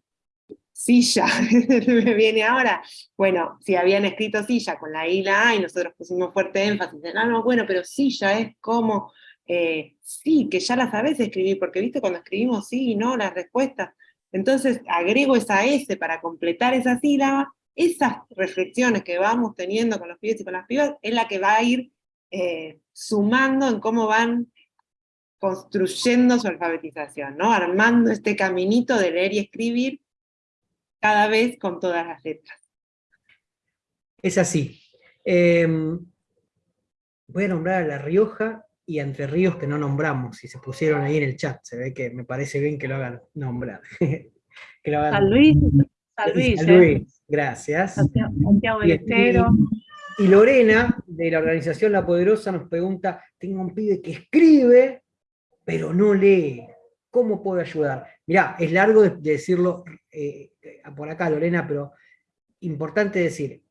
silla, [LAUGHS] me viene ahora, bueno, si habían escrito silla con la I y la A y nosotros pusimos fuerte énfasis en, ah, no, bueno, pero silla es como, eh, sí, que ya la sabes escribir, porque viste cuando escribimos sí y no, las respuestas, entonces agrego esa S para completar esa sílaba, esas reflexiones que vamos teniendo con los pibes y con las pibas es la que va a ir eh, sumando en cómo van construyendo su alfabetización, ¿no? armando este caminito de leer y escribir cada vez con todas las letras. Es así. Eh, voy a nombrar a La Rioja y a Entre Ríos que no nombramos, si se pusieron ahí en el chat, se ve que me parece bien que lo hagan nombrar. [LAUGHS] que lo hagan San Luis, San Luis, San ¿eh? Gracias. Santiago, del Y- Estero. Y Lorena, de la organización La Poderosa, nos pregunta, tengo un pibe que escribe, pero no lee. ¿Cómo puedo ayudar? Mirá, es largo de, decirlo eh, por acá, Lorena, pero importante decir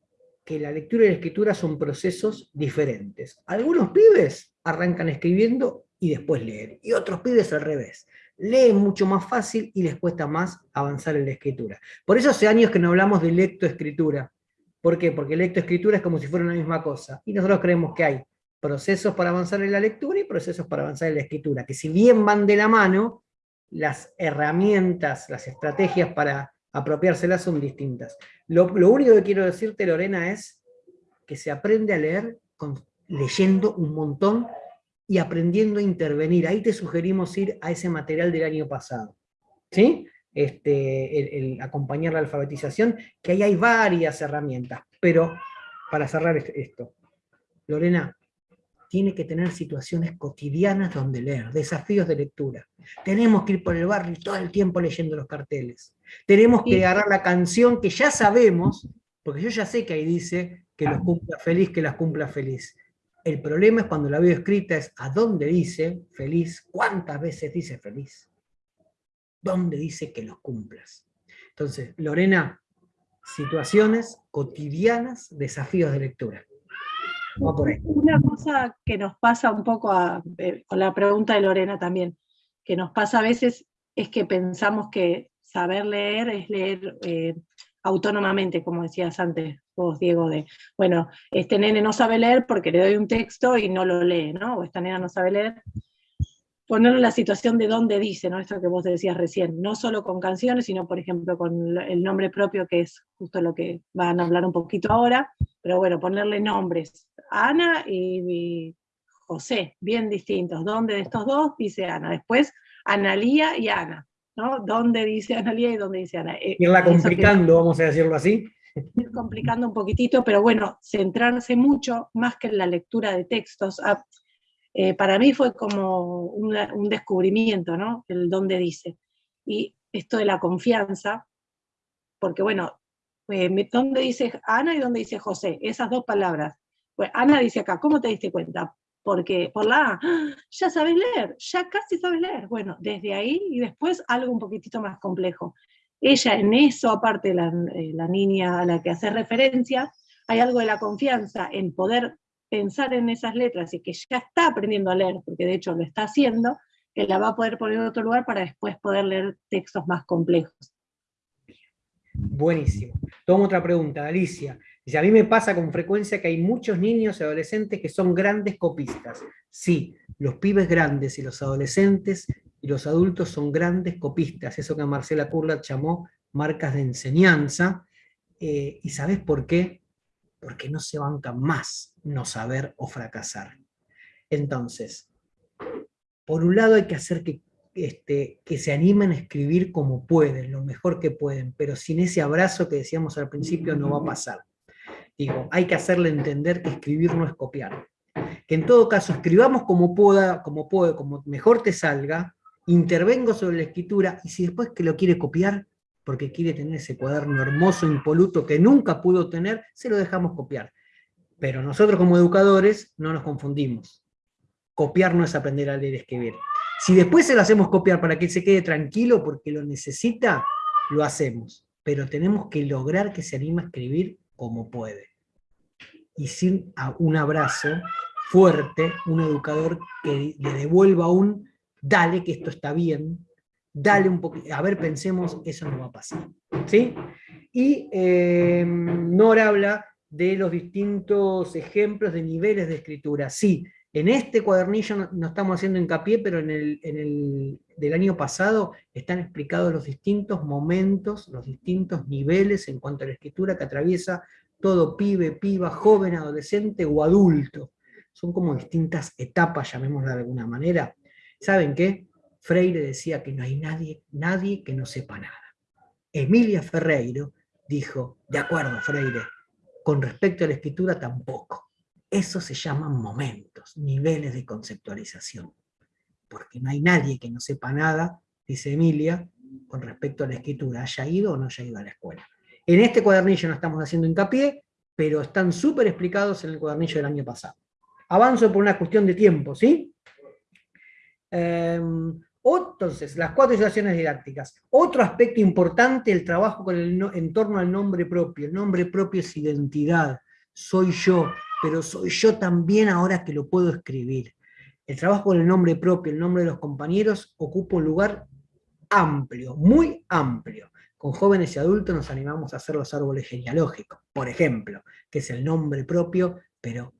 que la lectura y la escritura son procesos diferentes. Algunos pibes arrancan escribiendo y después leen, y otros pibes al revés. Leen mucho más fácil y les cuesta más avanzar en la escritura. Por eso hace años que no hablamos de lectoescritura. ¿Por qué? Porque lectoescritura es como si fuera una misma cosa. Y nosotros creemos que hay procesos para avanzar en la lectura y procesos para avanzar en la escritura, que si bien van de la mano, las herramientas, las estrategias para apropiárselas son distintas. Lo, único que quiero decirte, Lorena, es que se aprende a leer leyendo un montón y aprendiendo a intervenir. Ahí te sugerimos ir a ese material del año pasado. ¿Sí? Este, acompañar la alfabetización, que ahí hay varias herramientas. Pero, para cerrar esto, Lorena, tiene que tener situaciones cotidianas donde leer, desafíos de lectura. Tenemos que ir por el barrio todo el tiempo leyendo los carteles. Tenemos que agarrar la canción que ya sabemos, porque yo ya sé que ahí dice que los cumpla feliz, que las cumpla feliz. El problema es cuando la veo escrita es a dónde dice feliz, cuántas veces dice feliz, dónde dice que los cumplas. Entonces, Lorena, situaciones cotidianas, desafíos de lectura. Una cosa que nos pasa un poco eh, con la pregunta de Lorena también, que nos pasa a veces es que pensamos que saber leer es leer eh, autónomamente, como decías antes vos, Diego, de, bueno, este nene no sabe leer porque le doy un texto y no lo lee, ¿no? O esta nena no sabe leer. Ponerlo en la situación de dónde dice, ¿no? Esto que vos decías recién, no solo con canciones, sino por ejemplo con el nombre propio, que es justo lo que van a hablar un poquito ahora, pero bueno, ponerle nombres, Ana y, José, bien distintos. ¿Dónde de estos dos dice Ana? Después, Analía y Ana. ¿no? ¿Dónde dice Analía y dónde dice Ana? Eh, Irla complicando, vamos a decirlo así. Ir complicando un poquitito, pero bueno, centrarse mucho, más que en la lectura de textos. Eh, para mí fue como un descubrimiento, ¿no? El dónde dice. Y esto de la confianza, porque bueno, eh, ¿dónde dice Ana y dónde dice José? Esas dos palabras. Pues Ana dice acá, ¿cómo te diste cuenta? Porque por la A, ya sabes leer, ya casi sabes leer. Bueno, desde ahí y después algo un poquitito más complejo. Ella en eso, aparte la, eh, la niña a la que hace referencia, hay algo de la confianza en poder pensar en esas letras y que ya está aprendiendo a leer, porque de hecho lo está haciendo, que la va a poder poner en otro lugar para después poder leer textos más complejos. Buenísimo. Tomo otra pregunta, Alicia. Dice, a mí me pasa con frecuencia que hay muchos niños y adolescentes que son grandes copistas. Sí, los pibes grandes y los adolescentes y los adultos son grandes copistas, eso que Marcela Kurlat llamó marcas de enseñanza. Eh, ¿Y sabes por qué? Porque no se bancan más no saber o fracasar. Entonces, por un lado hay que hacer que este, que se animen a escribir como pueden, lo mejor que pueden, pero sin ese abrazo que decíamos al principio no va a pasar. Digo, hay que hacerle entender que escribir no es copiar. Que en todo caso escribamos como pueda, como puede, como mejor te salga, intervengo sobre la escritura, y si después que lo quiere copiar, porque quiere tener ese cuaderno hermoso, impoluto, que nunca pudo tener, se lo dejamos copiar. Pero nosotros como educadores no nos confundimos. Copiar no es aprender a leer y escribir. Si después se lo hacemos copiar para que se quede tranquilo porque lo necesita, lo hacemos. Pero tenemos que lograr que se anime a escribir como puede. Y sin un abrazo fuerte, un educador que le devuelva un, dale que esto está bien, dale un poquito, a ver, pensemos, eso no va a pasar. ¿Sí? Y eh, Nora habla de los distintos ejemplos de niveles de escritura. Sí, en este cuadernillo no, estamos haciendo hincapié, pero en el, del año pasado están explicados los distintos momentos, los distintos niveles en cuanto a la escritura que atraviesa todo pibe, piba, joven, adolescente o adulto. Son como distintas etapas, llamémosla de alguna manera. ¿Saben qué? Freire decía que no hay nadie, nadie que no sepa nada. Emilia Ferreiro dijo, de acuerdo Freire, con respecto a la escritura tampoco. Eso se llaman momentos, niveles de conceptualización. Porque no hay nadie que no sepa nada, dice Emilia, con respecto a la escritura, haya ido o no haya ido a la escuela. En este cuadernillo no estamos haciendo hincapié, pero están súper explicados en el cuadernillo del año pasado. Avanzo por una cuestión de tiempo, ¿sí? Em, Entonces, las cuatro situaciones didácticas. Otro aspecto importante, el trabajo con el en torno al nombre propio. El nombre propio es identidad. Soy yo, pero soy yo también ahora que lo puedo escribir. El trabajo con el nombre propio, el nombre de los compañeros, ocupa un lugar amplio, muy amplio. Con jóvenes y adultos nos animamos a hacer los árboles genealógicos, por ejemplo, que es el nombre propio, pero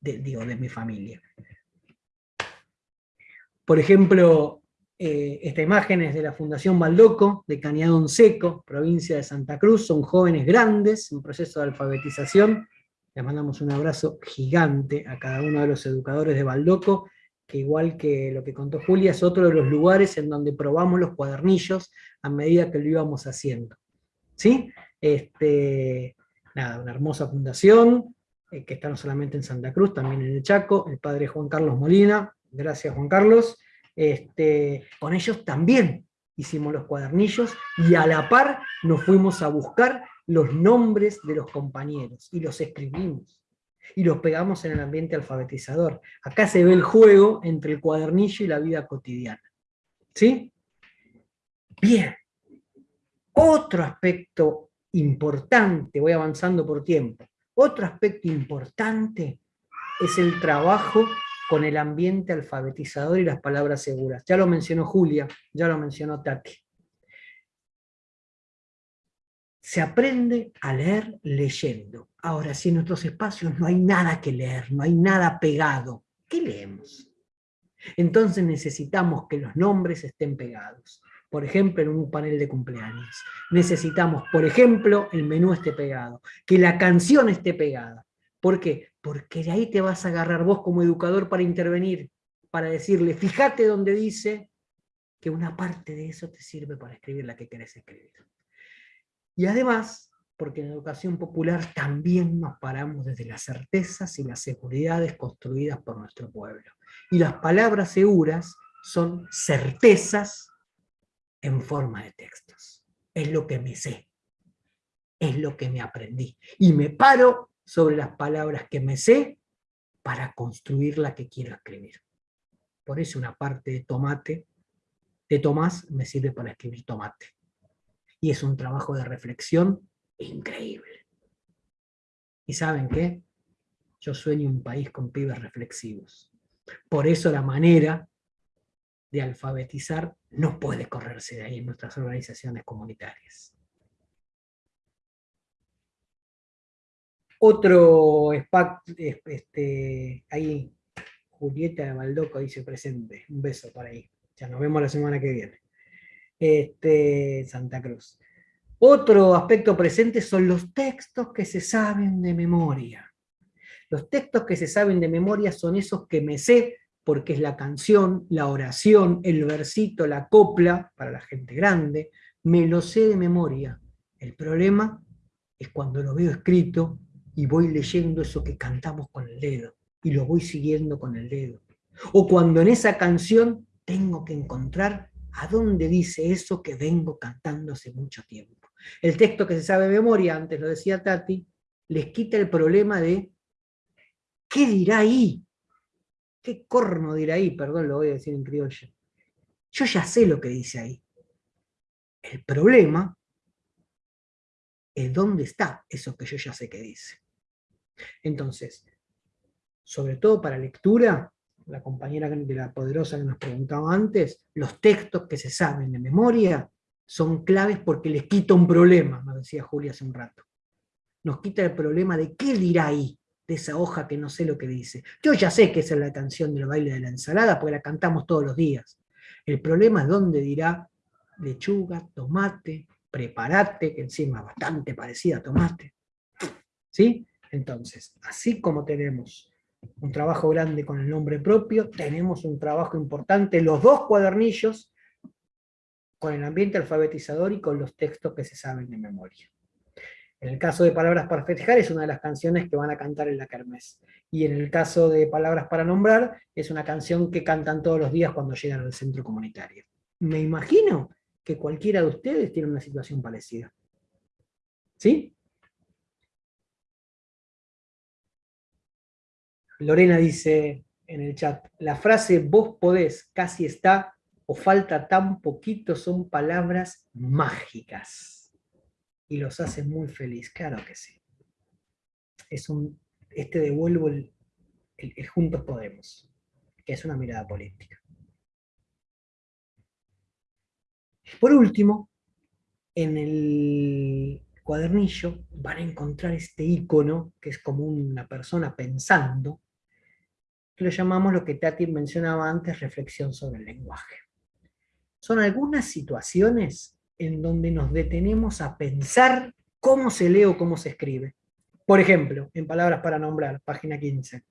digo, de mi familia. Por ejemplo, eh, esta imagen es de la Fundación Baldoco, de Cañadón Seco, provincia de Santa Cruz, son jóvenes grandes, en proceso de alfabetización, les mandamos un abrazo gigante a cada uno de los educadores de Baldoco, que igual que lo que contó Julia, es otro de los lugares en donde probamos los cuadernillos a medida que lo íbamos haciendo. ¿Sí? Este, una hermosa fundación, eh, que está no solamente en Santa Cruz, también en el Chaco, el padre Juan Carlos Molina, gracias Juan Carlos, este, con ellos también hicimos los cuadernillos, y a la par nos fuimos a buscar los nombres de los compañeros, y los escribimos y los pegamos en el ambiente alfabetizador. Acá se ve el juego entre el cuadernillo y la vida cotidiana. ¿Sí? Bien. Otro aspecto importante, voy avanzando por tiempo, otro aspecto importante es el trabajo con el ambiente alfabetizador y las palabras seguras. Ya lo mencionó Julia, ya lo mencionó Tati. Se aprende a leer leyendo. Ahora, si en nuestros espacios no hay nada que leer, no hay nada pegado, ¿qué leemos? Entonces necesitamos que los nombres estén pegados. Por ejemplo, en un panel de cumpleaños. Necesitamos, por ejemplo, el menú esté pegado, que la canción esté pegada. ¿Por qué? Porque de ahí te vas a agarrar vos como educador para intervenir, para decirle, fíjate donde dice que una parte de eso te sirve para escribir la que querés escribir. Y además, porque en educación popular también nos paramos desde las certezas y las seguridades construidas por nuestro pueblo. Y las palabras seguras son certezas en forma de textos. Es lo que me sé, es lo que me aprendí. Y me paro sobre las palabras que me sé para construir la que quiero escribir. Por eso una parte de tomate, de Tomás, me sirve para escribir tomate y es un trabajo de reflexión increíble. ¿Y saben qué? Yo sueño un país con pibes reflexivos. Por eso la manera de alfabetizar no puede correrse de ahí en nuestras organizaciones comunitarias. Otro este, ahí, Julieta de Baldoco dice presente, un beso para ahí. Ya nos vemos la semana que viene este, Santa Cruz. Otro aspecto presente son los textos que se saben de memoria. Los textos que se saben de memoria son esos que me sé, porque es la canción, la oración, el versito, la copla, para la gente grande, me lo sé de memoria. El problema es cuando lo veo escrito y voy leyendo eso que cantamos con el dedo, y lo voy siguiendo con el dedo. O cuando en esa canción tengo que encontrar ¿A dónde dice eso que vengo cantando hace mucho tiempo? El texto que se sabe de memoria, antes lo decía Tati, les quita el problema de ¿qué dirá ahí? ¿Qué corno dirá ahí? Perdón, lo voy a decir en criollo. Yo ya sé lo que dice ahí. El problema es dónde está eso que yo ya sé que dice. Entonces, sobre todo para lectura, la compañera de la poderosa que nos preguntaba antes, los textos que se saben de memoria son claves porque les quita un problema, nos decía Julia hace un rato. Nos quita el problema de qué dirá ahí, de esa hoja que no sé lo que dice. Yo ya sé que esa es la canción del baile de la ensalada, porque la cantamos todos los días. El problema es dónde dirá lechuga, tomate, preparate, que encima es bastante parecida a tomate. ¿Sí? Entonces, así como tenemos un trabajo grande con el nombre propio, tenemos un trabajo importante, los dos cuadernillos, con el ambiente alfabetizador y con los textos que se saben de memoria. En el caso de Palabras para Festejar es una de las canciones que van a cantar en la kermés. Y en el caso de Palabras para Nombrar, es una canción que cantan todos los días cuando llegan al centro comunitario. Me imagino que cualquiera de ustedes tiene una situación parecida. ¿Sí? Lorena dice en el chat, la frase vos podés casi está o falta tan poquito son palabras mágicas. Y los hacen muy feliz, claro que sí. Es un, este devuelvo el, el Juntos Podemos, que es una mirada política. Por último, en el cuadernillo van a encontrar este icono, que es como una persona pensando, lo llamamos lo que Tati mencionaba antes, reflexión sobre el lenguaje. Son algunas situaciones en donde nos detenemos a pensar cómo se lee o cómo se escribe. Por ejemplo, en Palabras para Nombrar, página 15.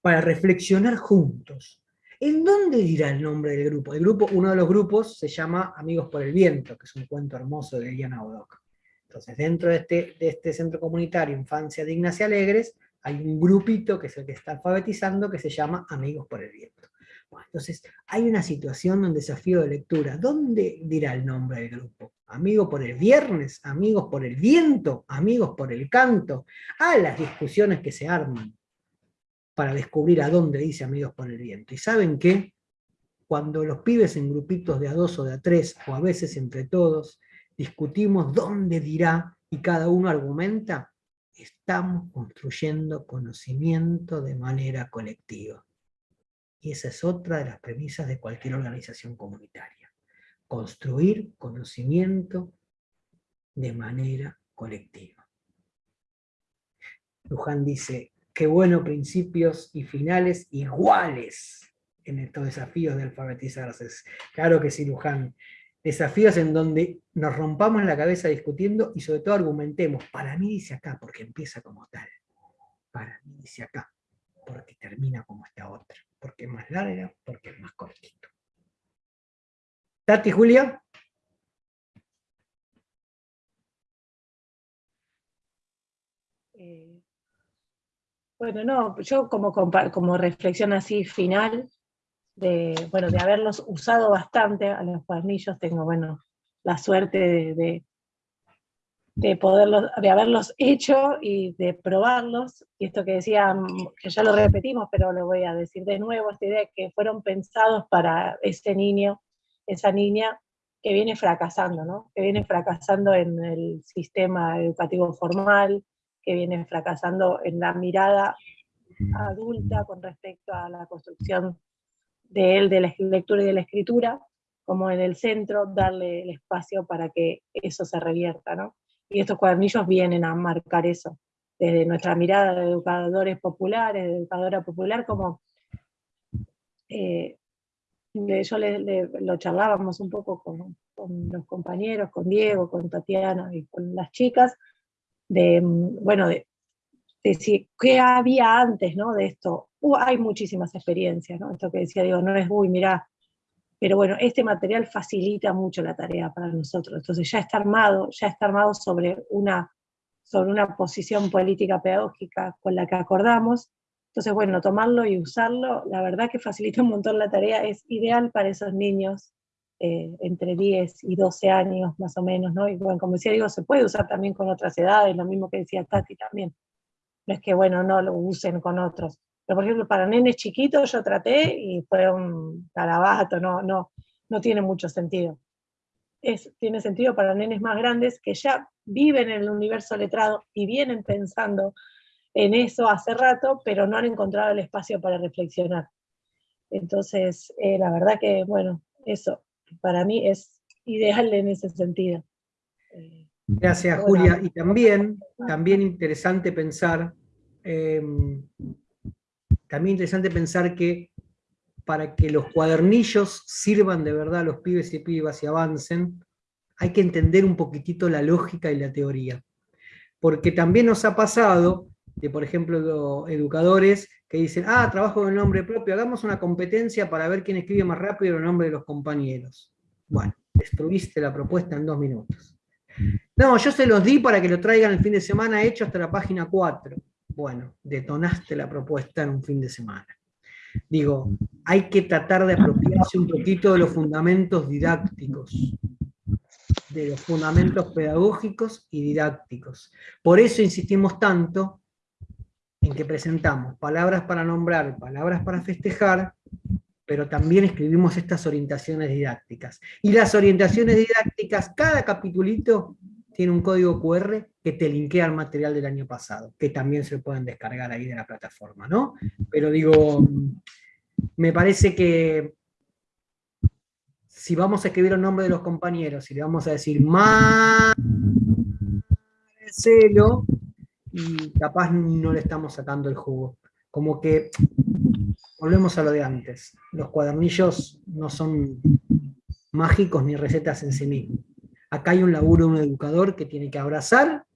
Para reflexionar juntos. ¿En dónde dirá el nombre del grupo? El grupo, uno de los grupos se llama Amigos por el Viento, que es un cuento hermoso de Diana Odoc. Entonces, dentro de este, de este centro comunitario Infancia Dignas y Alegres, hay un grupito que es el que está alfabetizando que se llama Amigos por el Viento. entonces, hay una situación, un desafío de lectura. ¿Dónde dirá el nombre del grupo? ¿Amigos por el viernes? ¿Amigos por el viento? ¿Amigos por el canto? Ah, las discusiones que se arman para descubrir a dónde dice Amigos por el viento. ¿Y saben qué? Cuando los pibes en grupitos de a dos o de a tres, o a veces entre todos, discutimos dónde dirá y cada uno argumenta, estamos construyendo conocimiento de manera colectiva. Y esa es otra de las premisas de cualquier organización comunitaria. Construir conocimiento de manera colectiva. Luján dice, qué bueno principios y finales iguales en estos desafíos de alfabetizarse. Claro que sí, Luján desafíos en donde nos rompamos la cabeza discutiendo y sobre todo argumentemos, para mí dice acá, porque empieza como tal, para mí dice acá, porque termina como esta otra, porque es más larga, porque es más cortito. Tati, Julia. Eh, bueno, no, yo como, como reflexión así final, de, bueno, de haberlos usado bastante a los cuadernillos, tengo, bueno, la suerte de, de, poderlos, de haberlos hecho y de probarlos, y esto que decía, que ya lo repetimos, pero lo voy a decir de nuevo, esta idea que fueron pensados para ese niño, esa niña que viene fracasando, ¿no? que viene fracasando en el sistema educativo formal, que viene fracasando en la mirada adulta con respecto a la construcción de él, de la lectura y de la escritura, como en el centro, darle el espacio para que eso se revierta, ¿no? Y estos cuadernillos vienen a marcar eso, desde nuestra mirada de educadores populares, de educadora popular, como eh, yo le, lo charlábamos un poco con, los compañeros, con Diego, con Tatiana y con las chicas, de, bueno, de, decir, ¿qué había antes ¿no? de esto? Uh, hay muchísimas experiencias, ¿no? Esto que decía, digo, no es, uy, mira, pero bueno, este material facilita mucho la tarea para nosotros. Entonces ya está armado, ya está armado sobre una, sobre una posición política pedagógica con la que acordamos. Entonces, bueno, tomarlo y usarlo, la verdad que facilita un montón la tarea, es ideal para esos niños eh, entre 10 y 12 años más o menos, ¿no? Y bueno, como decía, digo, se puede usar también con otras edades, lo mismo que decía Tati también. No es que, bueno, no lo usen con otros. Pero, por ejemplo, para nenes chiquitos yo traté y fue un carabato, no, no, no tiene mucho sentido. Es, tiene sentido para nenes más grandes que ya viven en el universo letrado y vienen pensando en eso hace rato, pero no han encontrado el espacio para reflexionar. Entonces, eh, la verdad que, bueno, eso para mí es ideal en ese sentido. Eh, Gracias, Julia. Y también, también interesante pensar, em, también interesante pensar que para que los cuadernillos sirvan de verdad a los pibes y pibas y avancen, hay que entender un poquitito la lógica y la teoría. Porque también nos ha pasado de, por ejemplo, educadores que dicen, ah, trabajo con el nombre propio, hagamos una competencia para ver quién escribe más rápido el nombre de los compañeros. Bueno, destruiste la propuesta en dos minutos. No, yo se los di para que lo traigan el fin de semana hecho hasta la página 4. Bueno, detonaste la propuesta en un fin de semana. Digo, hay que tratar de apropiarse un poquito de los fundamentos didácticos, de los fundamentos pedagógicos y didácticos. Por eso insistimos tanto en que presentamos palabras para nombrar, palabras para festejar, pero también escribimos estas orientaciones didácticas. Y las orientaciones didácticas, cada capitulito tiene un código QR que te linkea al material del año pasado, que también se pueden descargar ahí de la plataforma, ¿no? Pero digo, me parece que si vamos a escribir el nombre de los compañeros, y le vamos a decir Marcelo, y capaz no le estamos sacando el jugo. Como que volvemos a lo de antes. Los cuadernillos no son mágicos ni recetas en sí mismos. Acá hay un laburo de un educador que tiene que abrazar,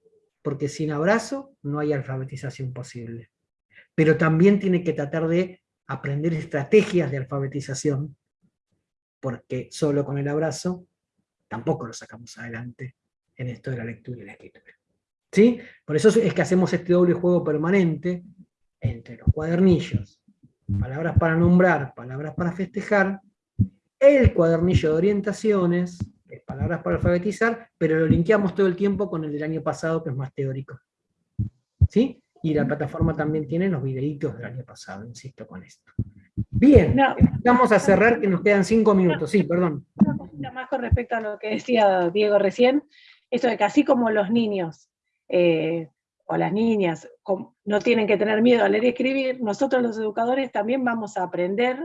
porque sin abrazo no hay alfabetización posible. Pero también tiene que tratar de aprender estrategias de alfabetización, porque solo con el abrazo tampoco lo sacamos adelante en esto de la lectura y la escritura. ¿Sí? Por eso es que hacemos este doble juego permanente entre los cuadernillos, palabras para nombrar, palabras para festejar, el cuadernillo de orientaciones, palabras para alfabetizar, pero lo linkeamos todo el tiempo con el del año pasado, que es más teórico. ¿Sí? Y la plataforma también tiene los videitos del año pasado, insisto con esto. Bien, vamos a cerrar que nos quedan cinco minutos. Sí, perdón. Una cosita más con respecto a lo que decía Diego recién, esto de que así como los niños eh, o las niñas no tienen que tener miedo a leer y escribir, nosotros los educadores también vamos a aprender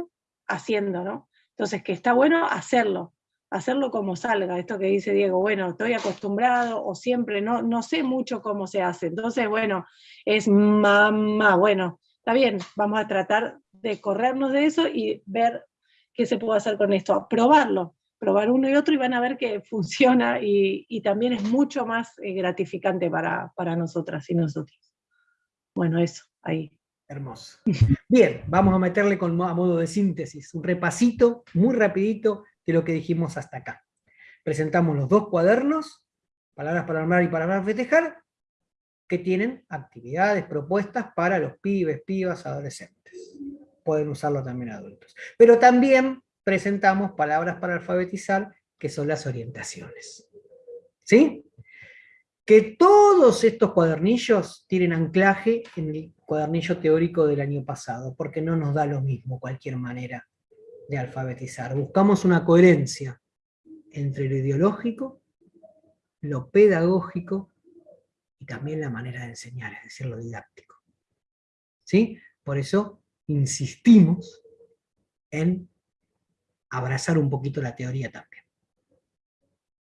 haciendo, ¿no? Entonces, que está bueno hacerlo, hacerlo como salga, esto que dice Diego, bueno, estoy acostumbrado o siempre no, no sé mucho cómo se hace, entonces, bueno, es mamá, bueno, está bien, vamos a tratar de corrernos de eso y ver qué se puede hacer con esto, probarlo, probar uno y otro y van a ver que [LAUGHS] funciona y, también es mucho más eh, gratificante para, para nosotras y nosotros. Bueno, eso, ahí. Hermoso. Bien, vamos a meterle con, a modo de síntesis, un repasito muy rapidito de lo que dijimos hasta acá. Presentamos los dos cuadernos, palabras para armar y palabras para festejar, que tienen actividades, propuestas para los pibes, pibas, adolescentes. Pueden usarlo también adultos. Pero también presentamos palabras para alfabetizar, que son las orientaciones. ¿Sí? Que todos estos cuadernillos tienen anclaje en el cuadernillo teórico del año pasado, porque no nos da lo mismo cualquier manera de alfabetizar. Buscamos una coherencia entre lo ideológico, lo pedagógico y también la manera de enseñar, es decir, lo didáctico. ¿Sí? Por eso insistimos en abrazar un poquito la teoría también.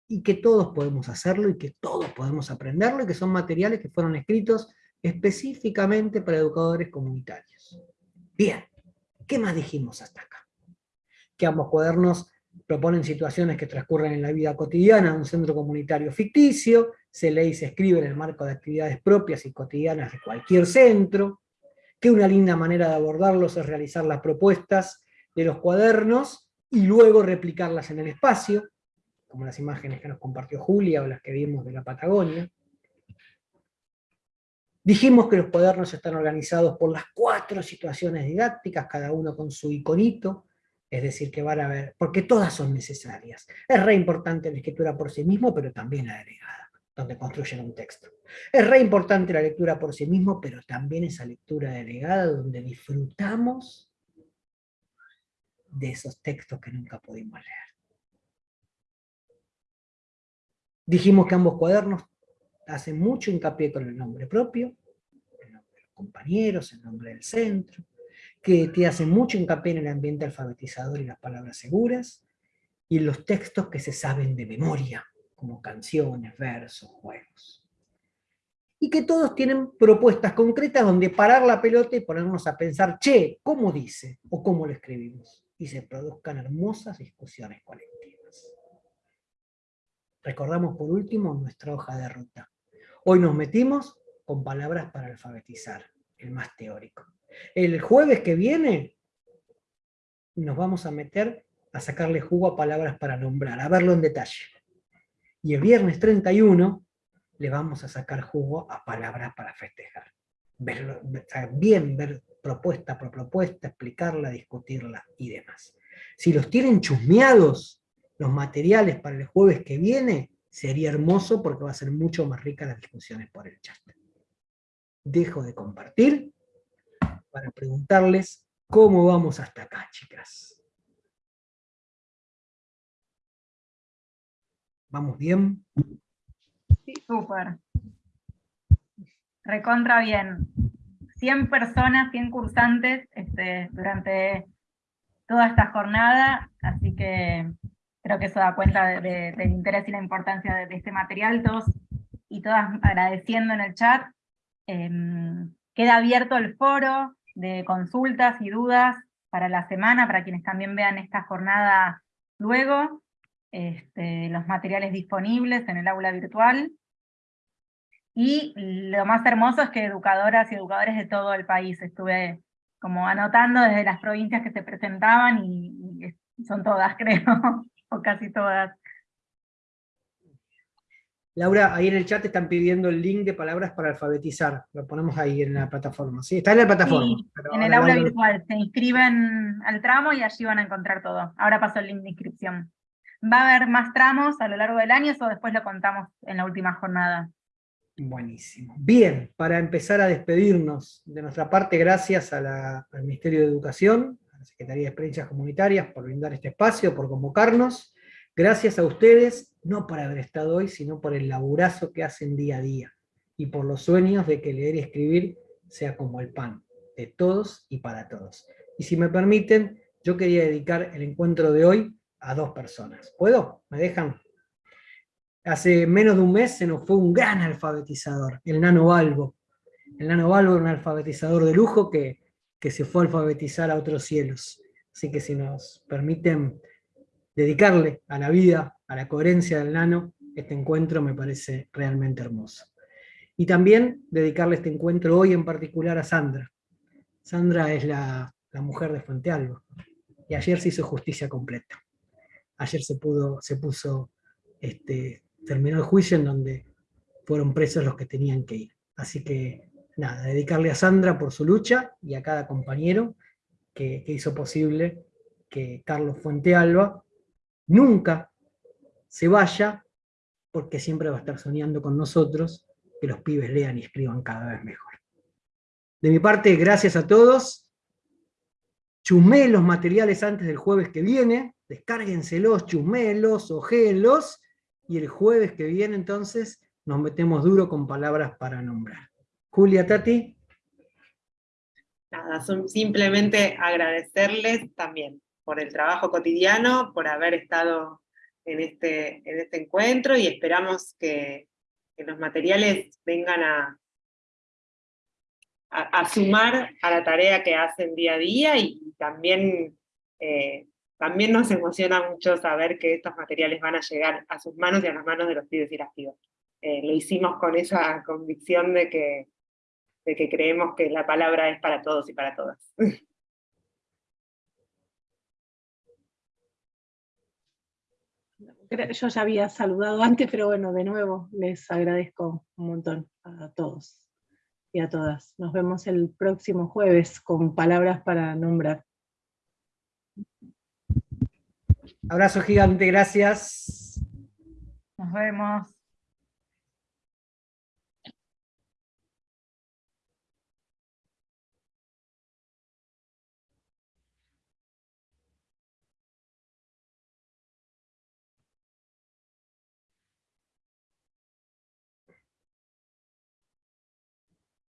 Y que todos podemos hacerlo y que todos podemos aprenderlo y que son materiales que fueron escritos específicamente para educadores comunitarios. Bien, ¿qué más dijimos hasta acá? Que ambos cuadernos proponen situaciones que transcurren en la vida cotidiana de un centro comunitario ficticio, se lee y se escribe en el marco de actividades propias y cotidianas de cualquier centro, que una linda manera de abordarlos es realizar las propuestas de los cuadernos y luego replicarlas en el espacio, como las imágenes que nos compartió Julia o las que vimos de la Patagonia. Dijimos que los cuadernos están organizados por las cuatro situaciones didácticas, cada uno con su iconito, es decir, que van a ver, porque todas son necesarias. Es re importante la escritura por sí mismo, pero también la delegada, donde construyen un texto. Es re importante la lectura por sí mismo, pero también esa lectura delegada donde disfrutamos de esos textos que nunca pudimos leer. Dijimos que ambos cuadernos hacen mucho hincapié con el nombre propio, el nombre de los compañeros, el nombre del centro, que te hace mucho hincapié en el ambiente alfabetizador y las palabras seguras, y en los textos que se saben de memoria, como canciones, versos, juegos. Y que todos tienen propuestas concretas donde parar la pelota y ponernos a pensar, che, ¿cómo dice? o ¿cómo lo escribimos? Y se produzcan hermosas discusiones colectivas. Recordamos por último nuestra hoja de ruta. Hoy nos metimos con palabras para alfabetizar, el más teórico. El jueves que viene nos vamos a meter a sacarle jugo a palabras para nombrar, a verlo en detalle. Y el viernes 31 le vamos a sacar jugo a palabras para festejar. bien, ver propuesta por propuesta, explicarla, discutirla y demás. Si los tienen chusmeados los materiales para el jueves que viene, sería hermoso porque va a ser mucho más rica las discusiones por el chat dejo de compartir para preguntarles cómo vamos hasta acá, chicas. ¿Vamos bien? Sí, súper. Recontra bien. 100 personas, 100 cursantes este, durante toda esta jornada, así que creo que eso da cuenta del interés y la importancia de, de, este material, todos y todas agradeciendo en el chat, Em, queda abierto el foro de consultas y dudas para la semana, para quienes también vean esta jornada luego, este, los materiales disponibles en el aula virtual. Y lo más hermoso es que educadoras y educadores de todo el país, estuve como anotando desde las provincias que se presentaban, y, son todas [LAUGHS] creo, o casi todas. Laura, ahí en el chat están pidiendo el link de palabras para alfabetizar. Lo ponemos ahí en la plataforma. Sí, está en la plataforma. Sí, en el aula virtual. Se inscriben al tramo y allí van a encontrar todo. Ahora pasó el link de inscripción. ¿Va a haber más tramos a lo largo del año o después lo contamos en la última jornada? Buenísimo. Bien, para empezar a despedirnos de nuestra parte, gracias al Ministerio de Educación, a la Secretaría de Experiencias Comunitarias por brindar este espacio, por convocarnos. Gracias a ustedes, no por haber estado hoy, sino por el laburazo que hacen día a día, y por los sueños de que leer y escribir sea como el pan, de todos y para todos. Y si me permiten, yo quería dedicar el encuentro de hoy a dos personas. ¿Puedo? ¿Me dejan? Hace menos de un mes se nos fue un gran alfabetizador, el Nano Balbo. El Nano Balbo era un alfabetizador de lujo que, que se fue a alfabetizar a otros cielos. Así que si nos permiten dedicarle a la vida, a la coherencia del Nano, este encuentro me parece realmente hermoso. Y también dedicarle este encuentro hoy en particular a Sandra. Sandra es la, la mujer de Fuente Alba, y ayer se hizo justicia completa. Ayer se, pudo, se puso este, terminó el juicio en donde fueron presos los que tenían que ir. Así que, nada, dedicarle a Sandra por su lucha y a cada compañero que, hizo posible que Carlos Fuente Alba nunca se vaya, porque siempre va a estar soñando con nosotros que los pibes lean y escriban cada vez mejor. De mi parte, gracias a todos. Chumé los materiales antes del jueves que viene, descárguenselos, chumelos, ojelos, y el jueves que viene entonces nos metemos duro con palabras para nombrar. Julia, Tati. Nada, simplemente agradecerles también por el trabajo cotidiano, por haber estado en este, en este encuentro y esperamos que, los materiales vengan a, a, sumar a la tarea que hacen día a día y, también eh, también nos emociona mucho saber que estos materiales van a llegar a sus manos y a las manos de los pibes y las pibas. Eh, lo hicimos con esa convicción de que, de que creemos que la palabra es para todos y para todas. [LAUGHS] Yo ya había saludado antes, pero bueno, de nuevo les agradezco un montón a todos y a todas. Nos vemos el próximo jueves con palabras para nombrar. Abrazo gigante, gracias. Nos vemos.